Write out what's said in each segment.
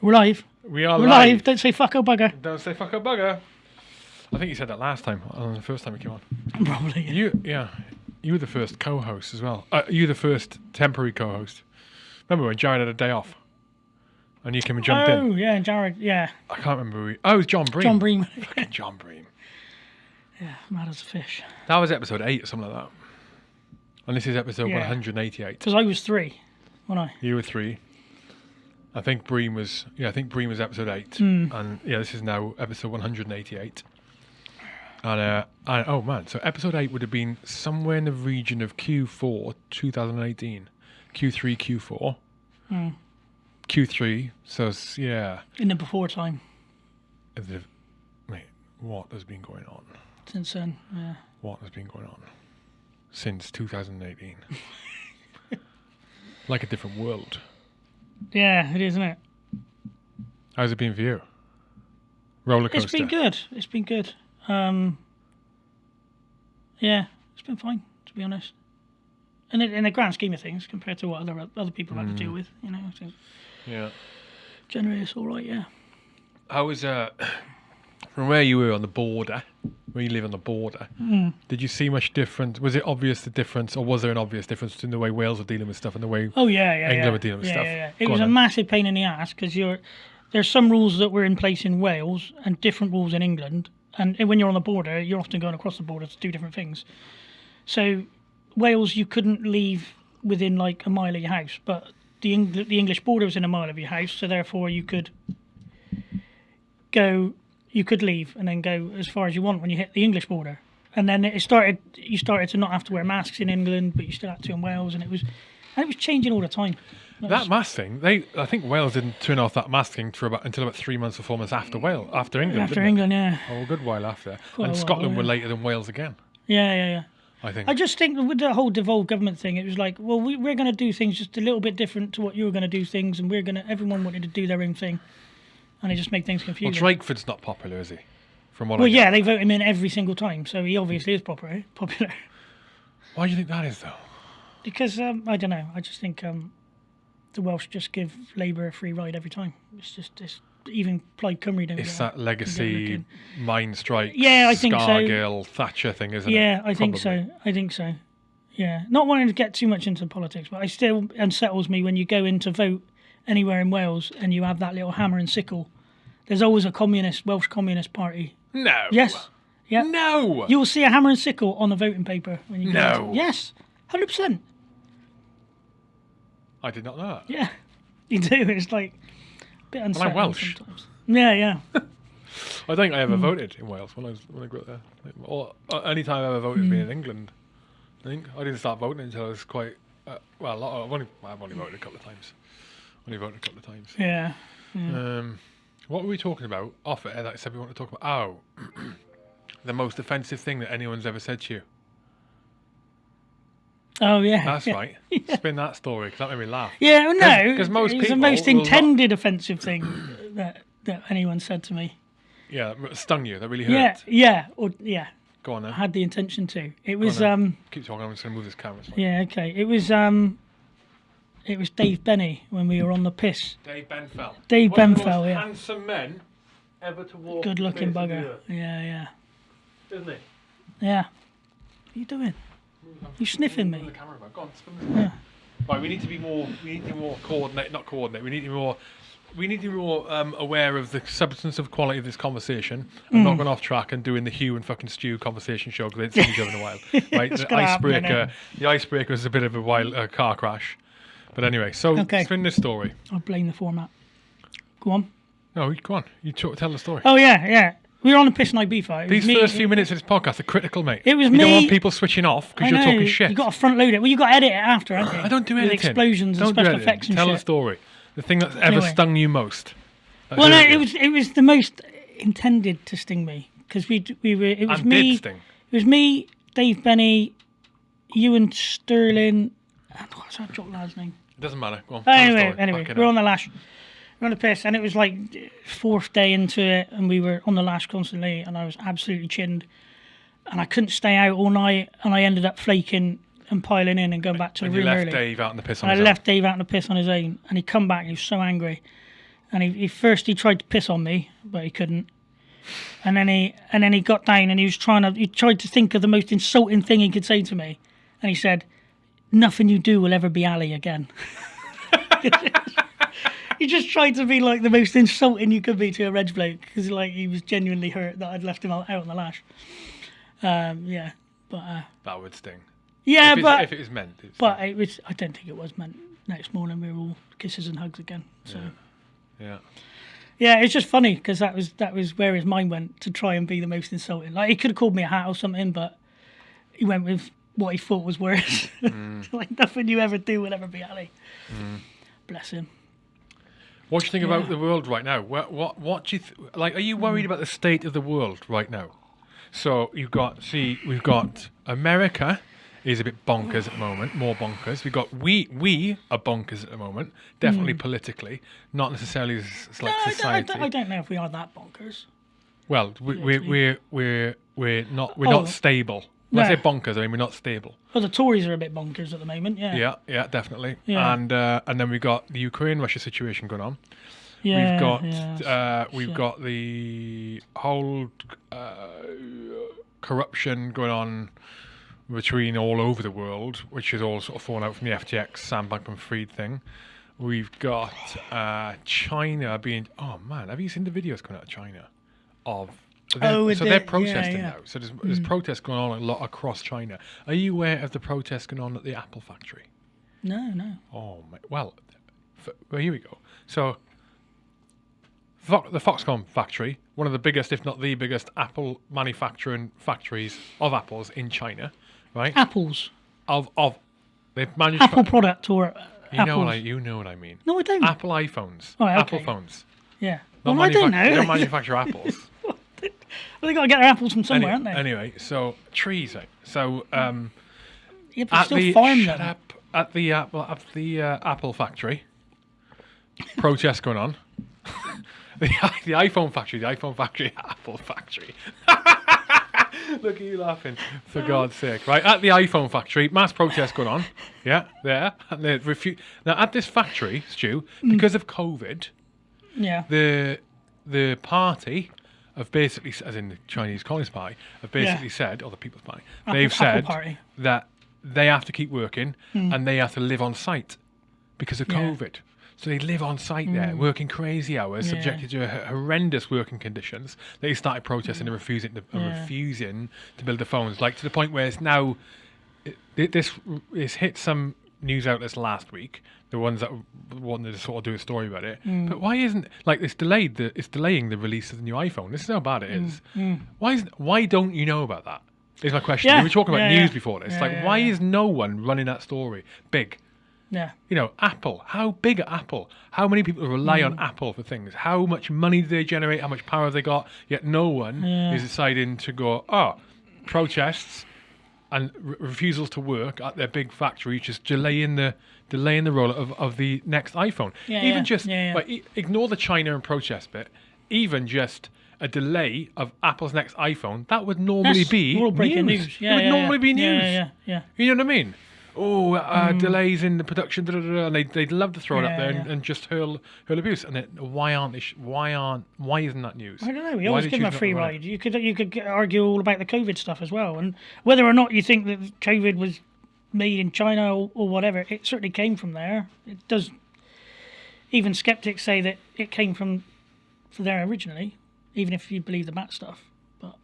We're live. We are We're live. live. Don't say fuck oh bugger. Don't say fuck a bugger. I think you said that last time, uh, the first time we came on. Probably. You, yeah, you were the first co-host as well. Uh, you were the first temporary co-host. Remember when Jared had a day off, and you came and jumped oh in? Oh yeah, Jared. Yeah, I can't remember. Who we, oh, it was John Bream. John Bream. Fucking John Bream. yeah, mad as a fish. That was episode eight or something like that. And this is episode Yeah. 188. Because I was three, wasn't I? You were three. I think Bream was. Yeah, I think Bream was episode eight, Hmm. and yeah, this is now episode 188. And uh, and oh man, so episode eight would have been somewhere in the region of Q4 2018, Q3 Q4, Hmm. Q3. So yeah, In the before time. the, wait, what has been going on? Since then, yeah. What has been going on since 2018? like a different world. Yeah, it is, isn't it? How's it been for you? Roller coaster. It's been good. It's been good. Um, yeah, it's been fine to be honest. And in, in the grand scheme of things, compared to what other other people have to Hmm. deal with, you know, think Yeah. generally it's all right. Yeah. How was uh from where you were on the border, where you live on the border? Hmm. Did you see much difference? Was it obvious the difference, or was there an obvious difference between the way Wales were dealing with stuff and the way? Oh yeah, yeah, England yeah. were dealing with yeah, stuff. Yeah, yeah. It Go was a then. massive pain in the ass because you're there's some rules that were in place in Wales and different rules in England, and when you're on the border, you're often going across the border to do different things. So Wales, you couldn't leave within like a mile of your house, but the Eng- the English border was in a mile of your house, so therefore you could go, you could leave and then go as far as you want when you hit the English border. And then it started. You started to not have to wear masks in England, but you still had to in Wales, and it was, and it was changing all the time. That mask thing, they I think Wales didn't turn off that masking for about until about three months or four months after Wales, after England. After England, yeah, Oh, a good while after. Quite and while, Scotland were yeah. later than Wales again. yeah, yeah, yeah. I think. I just think with the whole devolved government thing, it was like, well, we, we're going to do things just a little bit different to what you were going to do things, and we're going to. Everyone wanted to do their own thing, and it just made things confusing. well. Drakeford's not popular, is he? From what well, I yeah, they vote him in every single time, so he obviously is popular. Popular Why do you think that is though? because um, I don't know. I just think um, the Welsh just give Labour a free ride every time. It's just it's, even Plaid Cymru don't. It's that legacy mine strike. Yeah, I think so. Scargill, Thatcher thing, isn't it? Yeah, I think Probably. so. I think so. Yeah, not wanting to get too much into politics, but I still unsettles me when you go in to vote anywhere in Wales and you have that little hammer and sickle. There's always a communist Welsh Communist Party. No. Yes. Yeah. No. You will see a hammer and sickle on the voting paper when you go. No. into- yes. Hundred percent. I did not know that. Yeah. You do. It's like a bit unsettling I'm Welsh. sometimes. Yeah, yeah. I think I ever Hmm. voted in Wales when I was when I grew up there. Or uh, any time I ever voted has been in England. I think I didn't start voting until I was quite uh, well. a lot- I've only I've only voted a couple of times. Only voted a couple of times. Yeah. Um, what were we talking about off air that I said we want to talk about? Oh, the most offensive thing that anyone's ever said to you. Oh yeah. That's yeah. right. Spin that story because that made me laugh. Yeah, well, no, 'cause most it was the most will not- intended offensive thing that that anyone said to me. Yeah, stung you. That really hurt. Yeah, yeah, or yeah, Go on then. I had the intention to. It was um, Keep talking. I'm just gonna move this camera. yeah, okay. It was um, it was Dave Benny when we were on the piss. Dave Benfell. Dave One Benfell, yeah. Handsome men ever to walk. Good looking the face of the bugger. Yeah, yeah, Isn't he? yeah. What are you doing? You sniffing me? The camera. Go on, this. Right, we need to be more. We need to be more coordinate. Not coordinate. We need to be more. We need to be more um, aware of the substance of quality of this conversation and Mm. not going off track and doing the Hugh and fucking Stu conversation show because they haven't seen each other in a while. Right, the icebreaker. The icebreaker was a bit of a wild uh, car crash, but anyway. So Okay. spin this story. I blame the format. Go on. No, go on. You talk, tell the story. Oh yeah, yeah. We were on the piss and Ibiza. It was These me- first few minutes of this podcast are critical, mate. It was you me- don't want people switching off because you're talking shit. You got to front load it. Well, you got to edit it after, haven't you? I don't do With explosions and don't do special editing. effects and Tell shit. the story. The thing that's ever Anyway. stung you most. Well, no, it was it was the most intended to sting me because we we were it was And me it was me Dave Benny, Ewan Sterling, and what's that jock lad's name? Doesn't matter. Go on. Anyway, anyway, we're on the lash. We're on the piss, and it was like fourth day into it, and we were on the lash constantly, and I was absolutely chinned, and I couldn't stay out all night, and I ended up flaking and piling in and going back to And the you room left early. Dave out in the piss on And I his own. left Dave out in the piss on his own, and he come back. He was so angry, and he, he first he tried to piss on me, but he couldn't. And then he and then he got down and he was trying to he tried to think of the most insulting thing he could say to me, and he said, "Nothing you do will ever be Ali again." he just tried to be like the most insulting you could be to a Reg bloke because like he was genuinely hurt that I'd left him out, out on the lash. Um, yeah, but uh, That would sting. yeah, if, but if it was meant. It's but it was. I don't think it was meant. Next morning we were all kisses and hugs again. So yeah. yeah, it's just funny because that was that was where his mind went to try and be the most insulting. Like he could have called me a hat or something, but he went with what he thought was worse. Mm. like nothing you ever do will ever be Ali. Mm. Bless him. What do you think about the world right now? What what what do you th- like? Are you worried mm. about the state of the world right now? So you've got see, we've got America is a bit bonkers at the moment, more bonkers. We've got we we are bonkers at the moment, definitely politically, not necessarily as, as like No, I, don't, I, society. don't, I don't know if we are that bonkers. Well, we, we're we're we're we're not we're Oh. not stable. When I No. say bonkers, I mean we're not stable. Well, the Tories are a bit bonkers at the moment. Yeah. Yeah, yeah, definitely. Yeah. And uh, and then we've got the Ukraine Russia situation going on. Yeah, we've got yeah. uh, we've shit. got the whole uh, corruption going on between all over the world, which is all sort of fallen out from the FTX Sam Bankman-Fried thing. We've got uh, China being. Oh man, have you seen the videos coming out of China? Of they're- Oh, so they're protesting yeah. now. So there's, there's protests going on a lot across China. Are you aware of the protests going on at the Apple factory? No, no. Oh, my, well, f- well, here we go. So, Fo- the Foxconn factory, one of the biggest, if not the biggest, Apple manufacturing factories of apples in China, right? Apples. Of of they've managed Apple product or uh, You know what I you know what I mean. No, I don't. Apple iPhones, Oh, Apple phones. yeah. Not Well, I don't manufac- They don't manufacture apples. well, they got to get their apples from somewhere, anyway, aren't they? anyway, so trees. Right? So um, yeah, but at still the farm shut them. up at the Apple at the uh, Apple factory. protest going on. the the iPhone factory, the iPhone factory, Apple factory. Look at you laughing, for God's sake! Right at the iPhone factory, mass protest going on. Yeah, there. And they refu- now at this factory, Stu, Mm. because of COVID, Yeah. the the party have basically, as in the Chinese Communist Party, have basically said, or the People's Party, they've Apple said Party. that they have to keep working hmm. and they have to live on site because of Yeah. COVID. So they live on site there, hmm. working crazy hours, Yeah. subjected to h- horrendous working conditions. They started protesting and refusing to, and Yeah. refusing to build the phones, like to the point where it's now. It, this is hit some news outlets last week, the ones that wanted to sort of do a story about it. Mm. But why isn't like it's delayed? The it's delaying the release of the new iPhone. This is how bad it is. Why is why don't you know about that? Is my question. Mm, Yeah, We were talking about yeah, news yeah. before this. Like, why is no one running that story big? Yeah. You know, Apple. How big are Apple? How many people rely Mm. on Apple for things? How much money do they generate? How much power have they got? Yet no one is deciding to go. Oh, protests and re- refusals to work at their big factory, just delaying the delaying the rollout of, of the next iPhone. Yeah, Even yeah, just yeah, like, ignore the China and protest bit. Even just a delay of Apple's next iPhone, that would normally That's be world breaking news. news. Yeah, it would normally be news. Yeah, yeah, yeah. You know what I mean? Oh, uh, delays in the production, da, da, da, and they they'd love to throw it up there and, yeah. and just hurl hurl abuse. And it, why aren't they? Sh- why aren't? Why isn't that news? I don't know. We always give them a free to run it? ride. You could you could argue all about the COVID stuff as well, and whether or not you think that COVID was made in China or, or whatever, it certainly came from there. It does. Even skeptics say that it came from, from there originally, even if you believe the bat stuff. But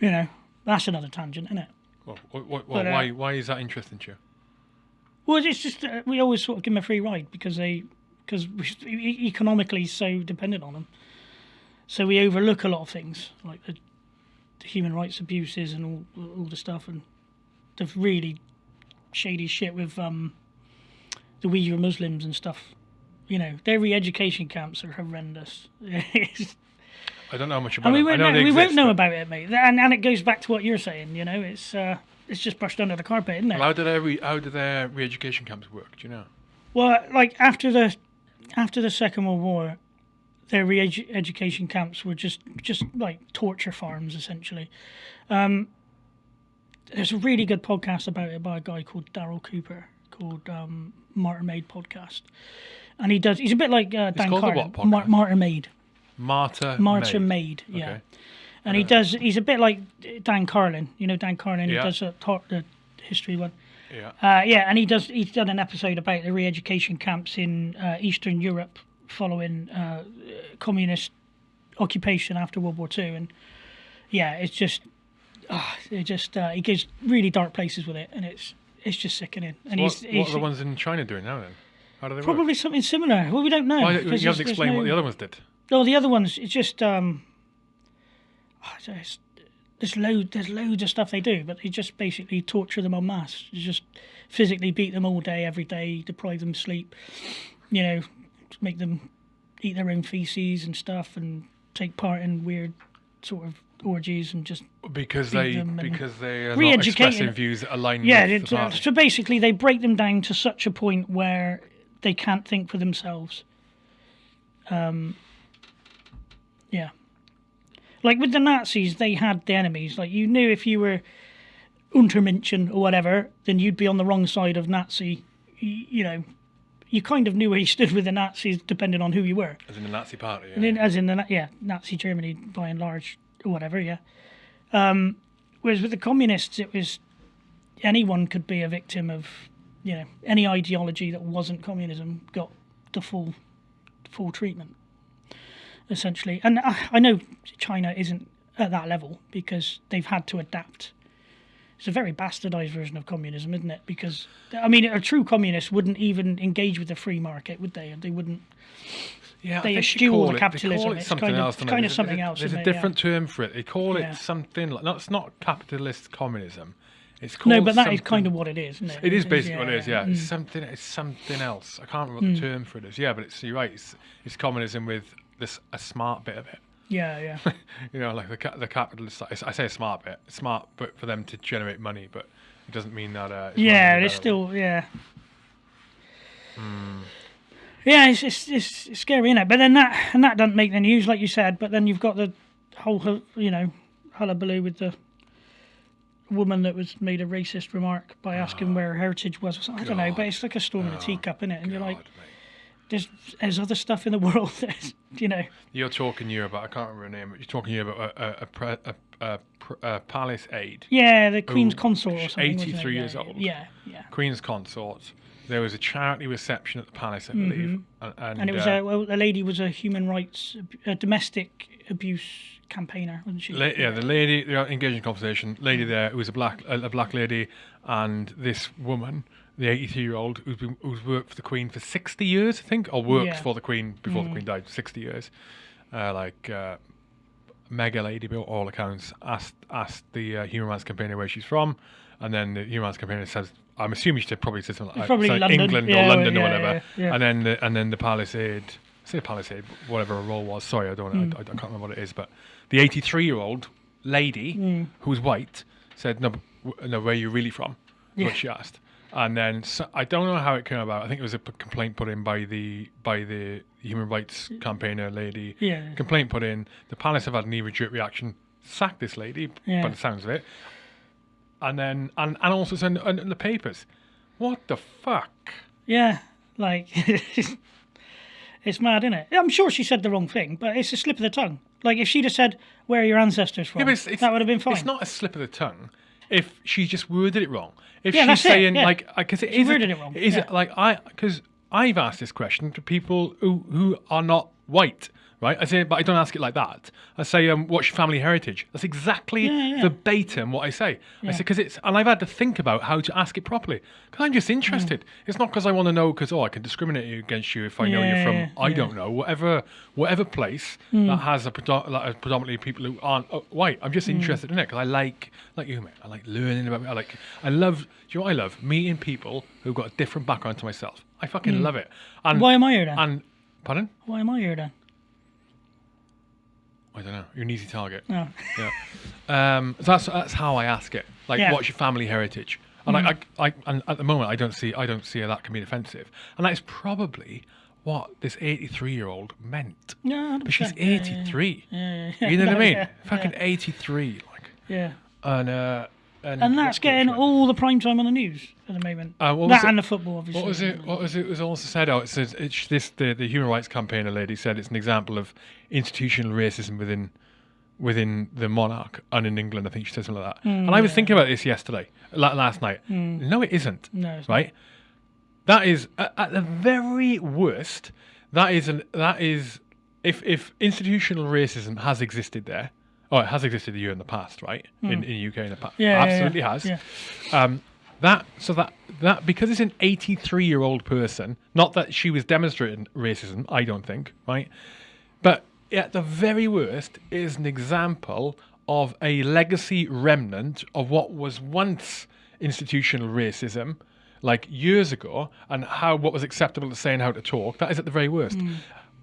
you know, that's another tangent, isn't it? Well, what, what, But, uh, why why is that interesting to you? Well, it's just uh, we always sort of give them a free ride because they because economically so dependent on them. So we overlook a lot of things like the, the human rights abuses and all all the stuff and the really shady shit with um the Uyghur Muslims and stuff. You know, their re-education camps are horrendous. It's- I don't know much about and we it. Won't know know, we won't exist, know but- about it, mate. And and it goes back to what you're saying. You know, it's uh, it's just brushed under the carpet, isn't it? Well, how do their re- how do their re-education camps work? Do you know? Well, like after the after the Second World War, their re-education camps were just just like torture farms essentially. Um, there's a really good podcast about it by a guy called Daryl Cooper called um, Martyr Made Podcast, and he does. He's a bit like uh, Dan called the what Mar- podcast? Martyr Made. Marta. Martyr Made. Maid, yeah. Okay. And he does. He's a bit like Dan Carlin. You know Dan Carlin. Yeah. He does a talk, the history one. Yeah. Uh, yeah, and he does. He's done an episode about the re-education camps in uh, Eastern Europe following uh, communist occupation after World War Two, and yeah, it's just, ah, it just uh, he goes really dark places with it, and it's it's just sickening. And What, he's, what he's are the ones in China doing now then? How do they work? probably something similar. Well, we don't know. Why, you haven't explained what the other ones did. No, the other ones, it's just um, ah, there's, load, there's loads of stuff they do, but they just basically torture them en masse. You just physically beat them all day, every day, deprive them of sleep. You know, make them eat their own feces and stuff, and take part in weird sort of orgies and just Because they because they are not expressing views that align yeah. with It, so basically, they break them down to such a point where they can't think for themselves. Um. Like with the Nazis, they had the enemies. Like you knew if you were Untermenschen or whatever, then you'd be on the wrong side of Nazi. You, know, you kind of knew where you stood with the Nazis, depending on who you were. As in the Nazi party. Yeah. then, as in the yeah Nazi Germany by and large or whatever yeah. Um, whereas with the communists, it was anyone could be a victim of you know any ideology that wasn't communism got the full full treatment essentially. And I, I know China isn't at that level because they've had to adapt. It's a very bastardized version of communism, isn't it? Because I mean, a true communist wouldn't even engage with the free market, would they? They wouldn't. Yeah, they eschew all the capitalism. It It's something kind of- else. it's kind of something else, There's a it? Yeah. different term for it. They call Yeah. it something like No, it's not capitalist communism. It's called No, but that is kind of what it is, isn't it? It is basically what it is. Yeah, Mm. it's something. It's something else. I can't remember what the term for it is. Yeah, but it's you're right. It's, it's communism with this a smart bit of it. Yeah, yeah. you know, like the the capitalist. I say a smart bit. Smart, but for them to generate money, but it doesn't mean that. Uh, it's yeah, it's still yeah. Hmm. Yeah, it's, it's it's scary, is it? But then that and that doesn't make the news, like you said. But then you've got the whole you know hullabaloo with the woman that was made a racist remark by asking where her heritage was. or something. I don't know, but God. It's like a storm in a teacup, isn't it? And you're like, mate. There's there's other stuff in the world that you know. You're talking here about I can't remember her name, but you're talking here about a a, a, a, a, palace aide, Yeah, the Queen's Oh, consort or something. 83 years yeah, old. Yeah, yeah. Queen's consort. There was a charity reception at the palace, I believe, and, and, Mm-hmm. And it was uh, a well, the lady was a human rights, a domestic abuse campaigner, wasn't she? La- yeah, the lady they're engaging in conversation. Lady there who was a black a black lady, and this woman, the 83 year old who's been who's worked for the Queen for 60 years, I think, or worked Yeah. for the Queen before the Queen died, 60 years. Uh, like uh, mega lady, by all accounts, asked asked the uh, human rights campaigner where she's from, and then the human rights campaigner says. I'm assuming she probably said something like probably London. England Yeah, or London yeah, or whatever, and then the, and then the palace aide, say palace aide, whatever her role was. Sorry, I don't, Hmm. I, I can't remember what it is, but the 83 year old lady Hmm. who was white said, "No, no, where are you really from?" Yeah. what she asked, and then so, I don't know how it came about. I think it was a p- complaint put in by the by the human rights mm. campaigner lady. Yeah. Complaint put in. The palace have had an knee-jerk reaction, sacked this lady Yeah. by the sounds of it, and then and and also send in, in the papers. What the fuck? Yeah, like it's mad, isn't it? I'm sure she said the wrong thing, but it's a slip of the tongue. Like if she'd have said, "Where are your ancestors from?" Yeah, it's, it's, that would have been fine. It's not a slip of the tongue if she just worded it wrong. If Yeah, she's that's it, saying yeah. like, because it She is worded it wrong, Is yeah. it like I? Because I've asked this question to people who who are not white. Right, I say, but I don't ask it like that. I say, um, "What's your family heritage?" That's exactly Yeah, yeah. verbatim what I say. I say because it's, and I've had to think about how to ask it properly. Because I'm just interested. It's not because I want to know. Because oh, I can discriminate against you if I know you're from yeah, I yeah. don't know whatever whatever place that has a predo- like, a predominantly people who aren't uh, white. I'm just interested in it because I like like you, mate. I like learning about. me. I like. I love. Do you know what I love? Meeting people who've got a different background to myself. I fucking love it. And Why am I here then? and pardon? Why am I here then? I don't know. You're an easy target. Oh. Yeah. Um, so that's that's how I ask it. Like, Yeah. what's your family heritage? And I, I, I, and at the moment, I don't see, I don't see how that can be offensive. And that is probably what this 83 year old meant. Yeah, But she's 100%. Yeah, yeah, 83. Yeah, yeah. You know what I mean? Fucking 83. Like, Yeah. and uh, and, and that's getting all the prime time on the news at the moment. Uh, that it- and the football, obviously. What was it? What was it? Was also said Oh, It says it's this. The, the human rights campaigner lady said it's an example of institutional racism within within the monarch and in England. I think she said something like that. and I was thinking about this yesterday, la- last night. No, it isn't. No, it's not. right. That is at, at the very worst. That is an that is if if institutional racism has existed there. Oh, it has existed here in the past, right? In in the UK in the past. Yeah, yeah, yeah. absolutely has Yeah. um, that so that that because it's an 83 year old person not that she was demonstrating racism i don't think right but at the very worst is an example of a legacy remnant of what was once institutional racism like years ago and how what was acceptable to say and how to talk that is at the very worst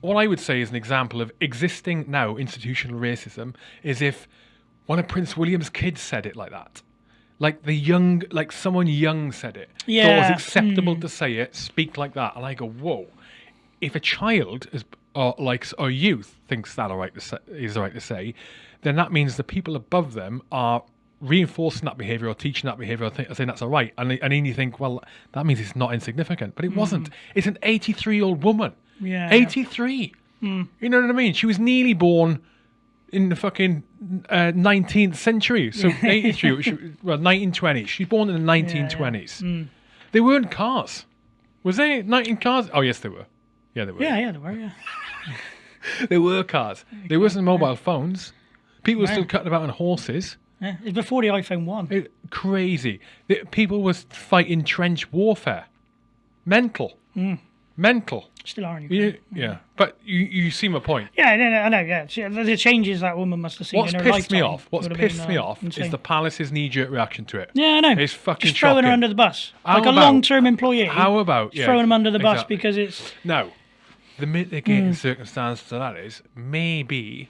what i would say is an example of existing now institutional racism is if one of prince william's kids said it like that like the young, like someone young said it. Thought it was Yeah, acceptable hmm. to say it, speak like that, and I go, whoa. If a child is, uh, or like, or youth thinks that all right to say, is all right to say, then that means the people above them are reinforcing that behavior or teaching that behavior or th- saying that's all right. And, and then you think, well, that means it's not insignificant, but it mm. wasn't. It's an 83 year old woman. Yeah. 83. Mm. You know what I mean? She was nearly born in the fucking uh, 19th century. So 83, she, well, 1920s. She's born in the 1920s. Yeah. Mm. They weren't cars. Was they 19 cars? Oh, yes, they were. Yeah, they were. Yeah, yeah, they were. Yeah. They were cars. There wasn't mobile phones. People were still cutting about on horses. Yeah. It's before the iPhone one. It, crazy. The, people was fighting trench warfare. Mental. Mm. Mental. Still are in You, Ukraine. yeah. But you, you see my point. Yeah, no, no, I know. Yeah, She- the changes that woman must have seen What's in her pissed me off? What's would have pissed been, me uh, off insane. is the Palace's knee-jerk reaction to it. Yeah, I know. It's fucking Just throwing her under the bus, How like a about- long-term employee. How about yeah, throwing them under the bus exactly. because it's No. the mitigating mm. circumstance to that is maybe,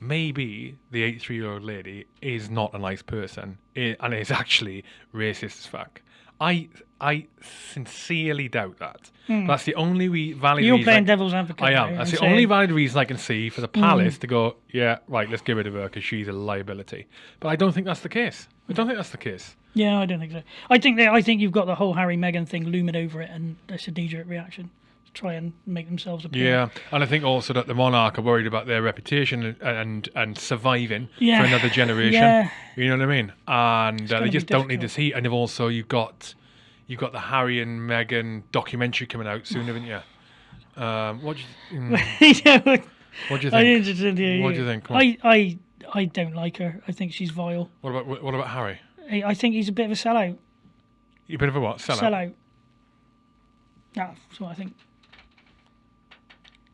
maybe the 83-year-old lady is not a nice person and is actually racist as fuck. I I sincerely doubt that. Hmm. That's the only we valid you're reason. playing I- devil's advocate. I am. That's the only valid reason I can see for the hmm. palace to go, yeah, right, let's get rid of her because she's a liability. But I don't think that's the case. I don't think that's the case. Yeah, I don't think so. I think that I think you've got the whole Harry Meghan thing looming over it, and it's a knee-jerk reaction try and make themselves appear. Yeah, and I think also that the monarch are worried about their reputation and and, and surviving Yeah. for another generation. Yeah. You know what I mean? And uh, they just don't need this heat. And you've also you've got you've got the Harry and Meghan documentary coming out soon, haven't you? Um, what do you, mm, Yeah, what do you I think? didn't hear What do you think? I, I, I don't like her. I think she's vile. What about what about Harry? I, I think he's a bit of a sellout. You a bit of a what? Sellout. Sellout. That's what I think.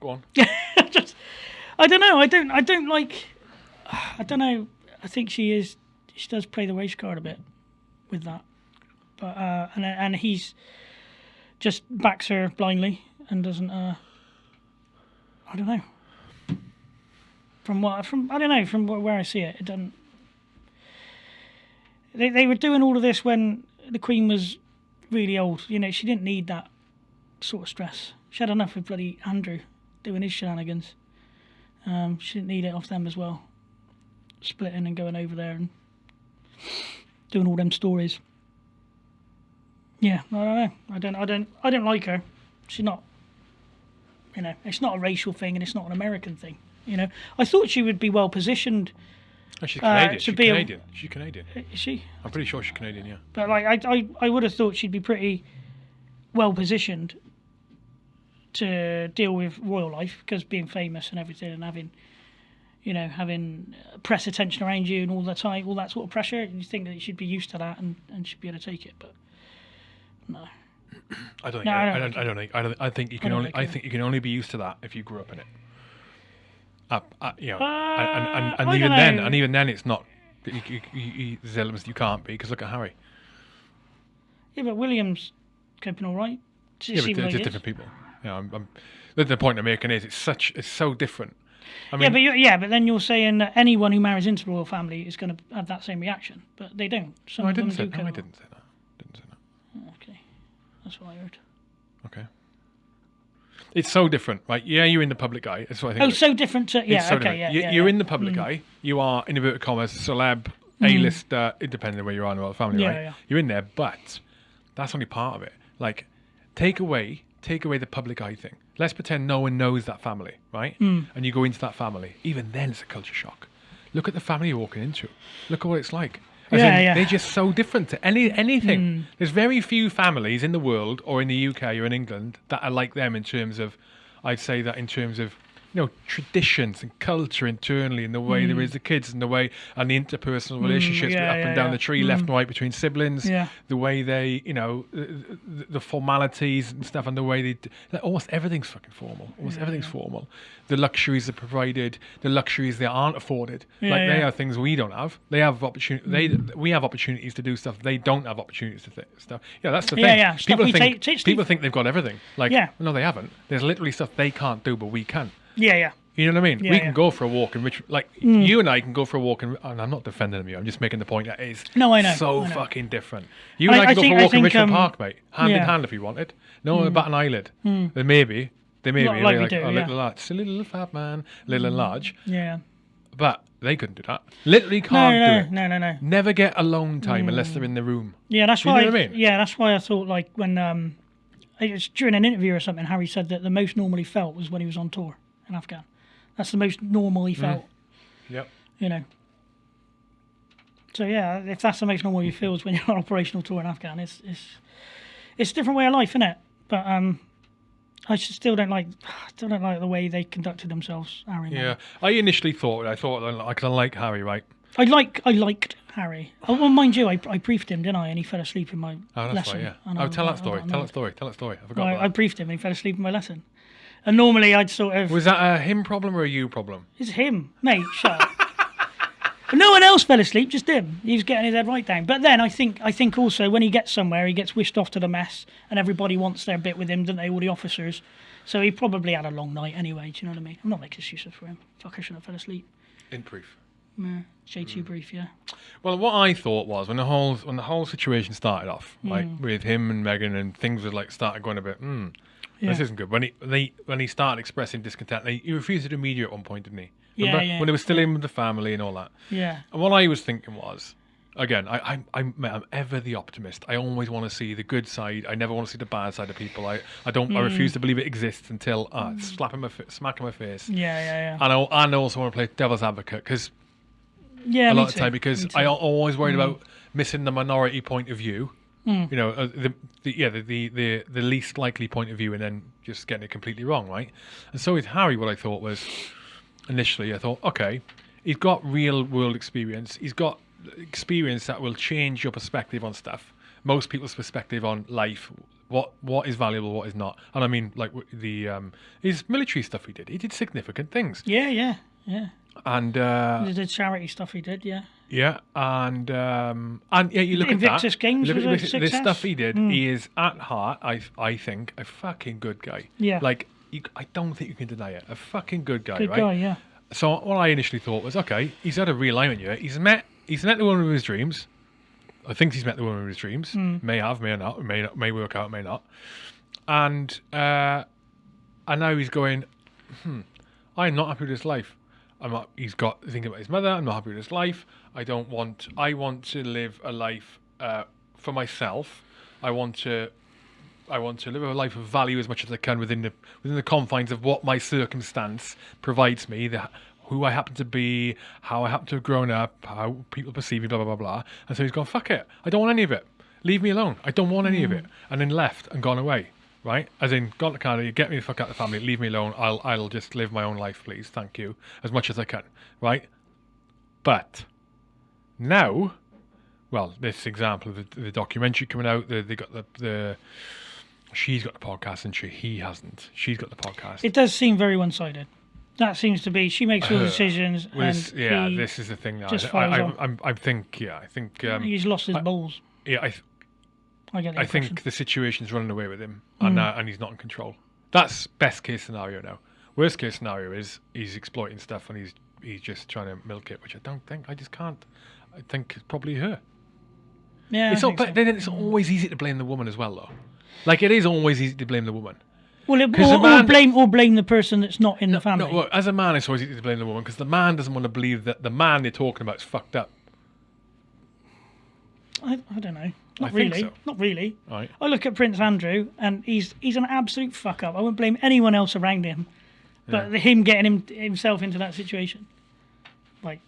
Go on. Just, I don't know. I don't. I don't like. I don't know. I think she is. She does play the race card a bit with that, but uh, and and he's just backs her blindly and doesn't. Uh, I don't know. From what from I don't know from where I see it, it doesn't. They they were doing all of this when the Queen was really old. You know, she didn't need that sort of stress. She had enough with bloody Andrew doing his shenanigans. Um, she didn't need it off them as well. Splitting and going over there and doing all them stories. Yeah, I don't know. I don't. I don't. I don't like her. She's not. You know, it's not a racial thing and it's not an American thing. You know, I thought she would be well positioned. Oh, she's Uh, Canadian. to she's be a- Canadian. She's Canadian. Is she? I'm pretty sure she's Canadian. Yeah. But like, I, I, I would have thought she'd be pretty well positioned to deal with royal life because being famous and everything and having, you know, having uh, press attention around you and all the time, all that sort of pressure. You think that you should be used to that and, and should be able to take it, but no. I don't think. No, I, I I, don't don't. I don't think. I, don't, I think you can don't only. I think you can only be used to that if you grew up in it. Up, uh, you know, and, and, Uh, and, and even don't then, and even then, it's not. You, you, you, you, there's elements you can't be because look at Harry. Yeah, but William's coping all right. Yeah, but they're like just different people. You know, I'm, I'm, the, the point I'm making is it's such. It's so different. I mean, Yeah, but you're, yeah, but then you're saying that anyone who marries into the royal family is going to have that same reaction, but they don't. Some no, I didn't say. No, I didn't say that. Didn't say that. Okay, that's what I heard. Okay. It's so different, right? Yeah, you're in the public eye. That's what I think. Oh, so different to yeah. So okay, different. yeah, you, yeah, You're yeah. in the public eye. You are, in inverted commas, a celeb A-list, uh, depending on where you are in the royal family, Yeah, right? yeah. You're in there, but that's only part of it. Like, take away, take away the public eye thing. Let's pretend no one knows that family, right? Hmm. And you go into that family. Even then, it's a culture shock. Look at the family you're walking into. Look at what it's like. As Yeah, in, yeah. They're just so different to any anything. There's very few families in the world or in the UK or in England that are like them in terms of, I'd say that in terms of, you know, traditions and culture internally and the way they raise mm. the kids and the way and the interpersonal mm, relationships yeah, up yeah, and down yeah. the tree, left mm. and right between siblings. Yeah. The way they, you know, the, the- formalities and stuff and the way they, like, almost everything's fucking formal. Almost everything's formal. The luxuries are provided, the luxuries they aren't afforded. Like they are things we don't have. They have opportunity. They we have opportunities to do stuff. They don't have opportunities to th- stuff. Yeah, that's the thing. yeah, People think take- take- people think they've got everything. Like Yeah. no, they haven't. There's literally stuff they can't do, but we can. Yeah, yeah. You know what I mean? Yeah, we yeah. can go for a walk in Rich, like mm. you and I can go for a walk in. And I'm not defending you. I'm just making the point that is No, I know, so I know. fucking different. You and I, I- can I go think- for a walk in Richmond um, Park, mate, hand in hand if you wanted. No one mm. bat an eyelid. Then maybe they may Like- be like like, do, oh, yeah. little large, silly little fat man, little and large, Yeah. but they couldn't do that. Literally can't no, do it. no, no, no. Never get alone time unless they're in the room. Yeah, that's You why. I mean? Yeah, that's why I thought like when um, it was during an interview or something, Harry said that the most normal he felt was when he was on tour in Afghan. That's the most normal Mm. he felt. Yep. You know. So yeah, if that's the most normal you feel is when you're on operational tour in Afghan, it's it's it's a different way of life, isn't it? But um, I still don't like still don't like the way they conducted themselves, Harry. Yeah. Meghan. I initially thought I thought I kind of like Harry, right? I like I liked Harry. Oh, well, mind you, I, I briefed him, didn't I? And he fell asleep in my Oh, that's lesson. right. Yeah. Oh, I- tell that story. I- Tell that story. Tell that story. I forgot. I, about I briefed him and he fell asleep in my lesson. And normally I'd sort of. Was that a him problem or a you problem? It's him, mate, shut up. But no one else fell asleep, just him. He was getting his head right down. But then I think I think also when he gets somewhere, he gets whisked off to the mess, and everybody wants their bit with him, don't they? All the officers. So he probably had a long night anyway. Do you know what I mean? I'm not making excuses for him. Fuck, I shouldn't have fell asleep. In brief. Nah, J2 brief, yeah. Well, what I thought was when the whole when the whole situation started off, like with him and Meghan, and things were like started going a bit. Hmm, this isn't good. When he when he, when he started expressing discontent, he, he refused to do media at one point, didn't he? Yeah, Remember? yeah, When he was still in with the family and all that. Yeah. And what I was thinking was, again, I, I'm, I'm, I'm ever the optimist. I always want to see the good side. I never want to see the bad side of people. I, I don't. I Hmm. refuse to believe it exists until uh, slap in my fa- smack in my face. Yeah, yeah, yeah. And I, and I also want to play devil's advocate because Yeah, a lot of too, time because. I al- always worried about missing the minority point of view. Mm. You know, uh, the, the yeah the, the the the least likely point of view, and then just getting it completely wrong, right? And so with Harry, what I thought was initially, I thought, okay, he's got real world experience. He's got experience that will change your perspective on stuff. Most people's perspective on life, what what is valuable, what is not. And I mean, like the um, his military stuff he did. He did significant things, Yeah, yeah, yeah. And uh, The, the charity stuff he did, yeah. yeah, and um, and yeah, you look Invictus at that. Games look was at a this, this stuff he did. Mm. He is at heart, I I think, a fucking good guy. Yeah. like you, I don't think you can deny it. A fucking good guy, Good right? guy, yeah. So what I initially thought was, okay, he's had a realignment here. He's met he's met the woman of his dreams. I think he's met the woman of his dreams. Hmm. May have, may not, may not, may work out, may not. And uh, and now he's going. Hmm, I'm not happy with this life. I'm not. He's got thinking about his mother. I'm not happy with his life. I don't want. I want to live a life uh, for myself. I want to. I want to live a life of value as much as I can within the within the confines of what my circumstance provides me. The, who I happen to be, how I happen to have grown up, how people perceive me, blah blah blah blah. And so he's gone, fuck it. I don't want any of it. Leave me alone. I don't want any of it. And then left and gone away. Right? As in, gone to Canada, get me the fuck out of the family, leave me alone. I'll I'll just live my own life, please. Thank you. As much as I can. Right? But now well, this example of the, the documentary coming out, the, they got the, the she's got the podcast and she he hasn't. She's got the podcast. It does seem very one-sided. That seems to be. She makes all the decisions, Well, this- and yeah, this is the thing. That I, I. I, I'm, I think, yeah, I think, um, he's lost his balls. yeah, I, I get the I impression. think the situation's running away with him, and uh, and he's not in control. That's best case scenario now. Worst case scenario is he's exploiting stuff and he's he's just trying to milk it, which I don't think. I just can't. I think it's probably her. Yeah, It's all, but so. then it's always easy to blame the woman as well, though. Like it is always easy to blame the woman. Well, it, or, man- or blame or blame the person that's not in the family. No, well, as a man, it's always easy to blame the woman because the man doesn't want to believe that the man they're talking about is fucked up. I, I don't know. Not think really. so. Not really. Right. I look at Prince Andrew, and he's he's an absolute fuck up. I wouldn't blame anyone else around him, but him getting him himself into that situation. Like,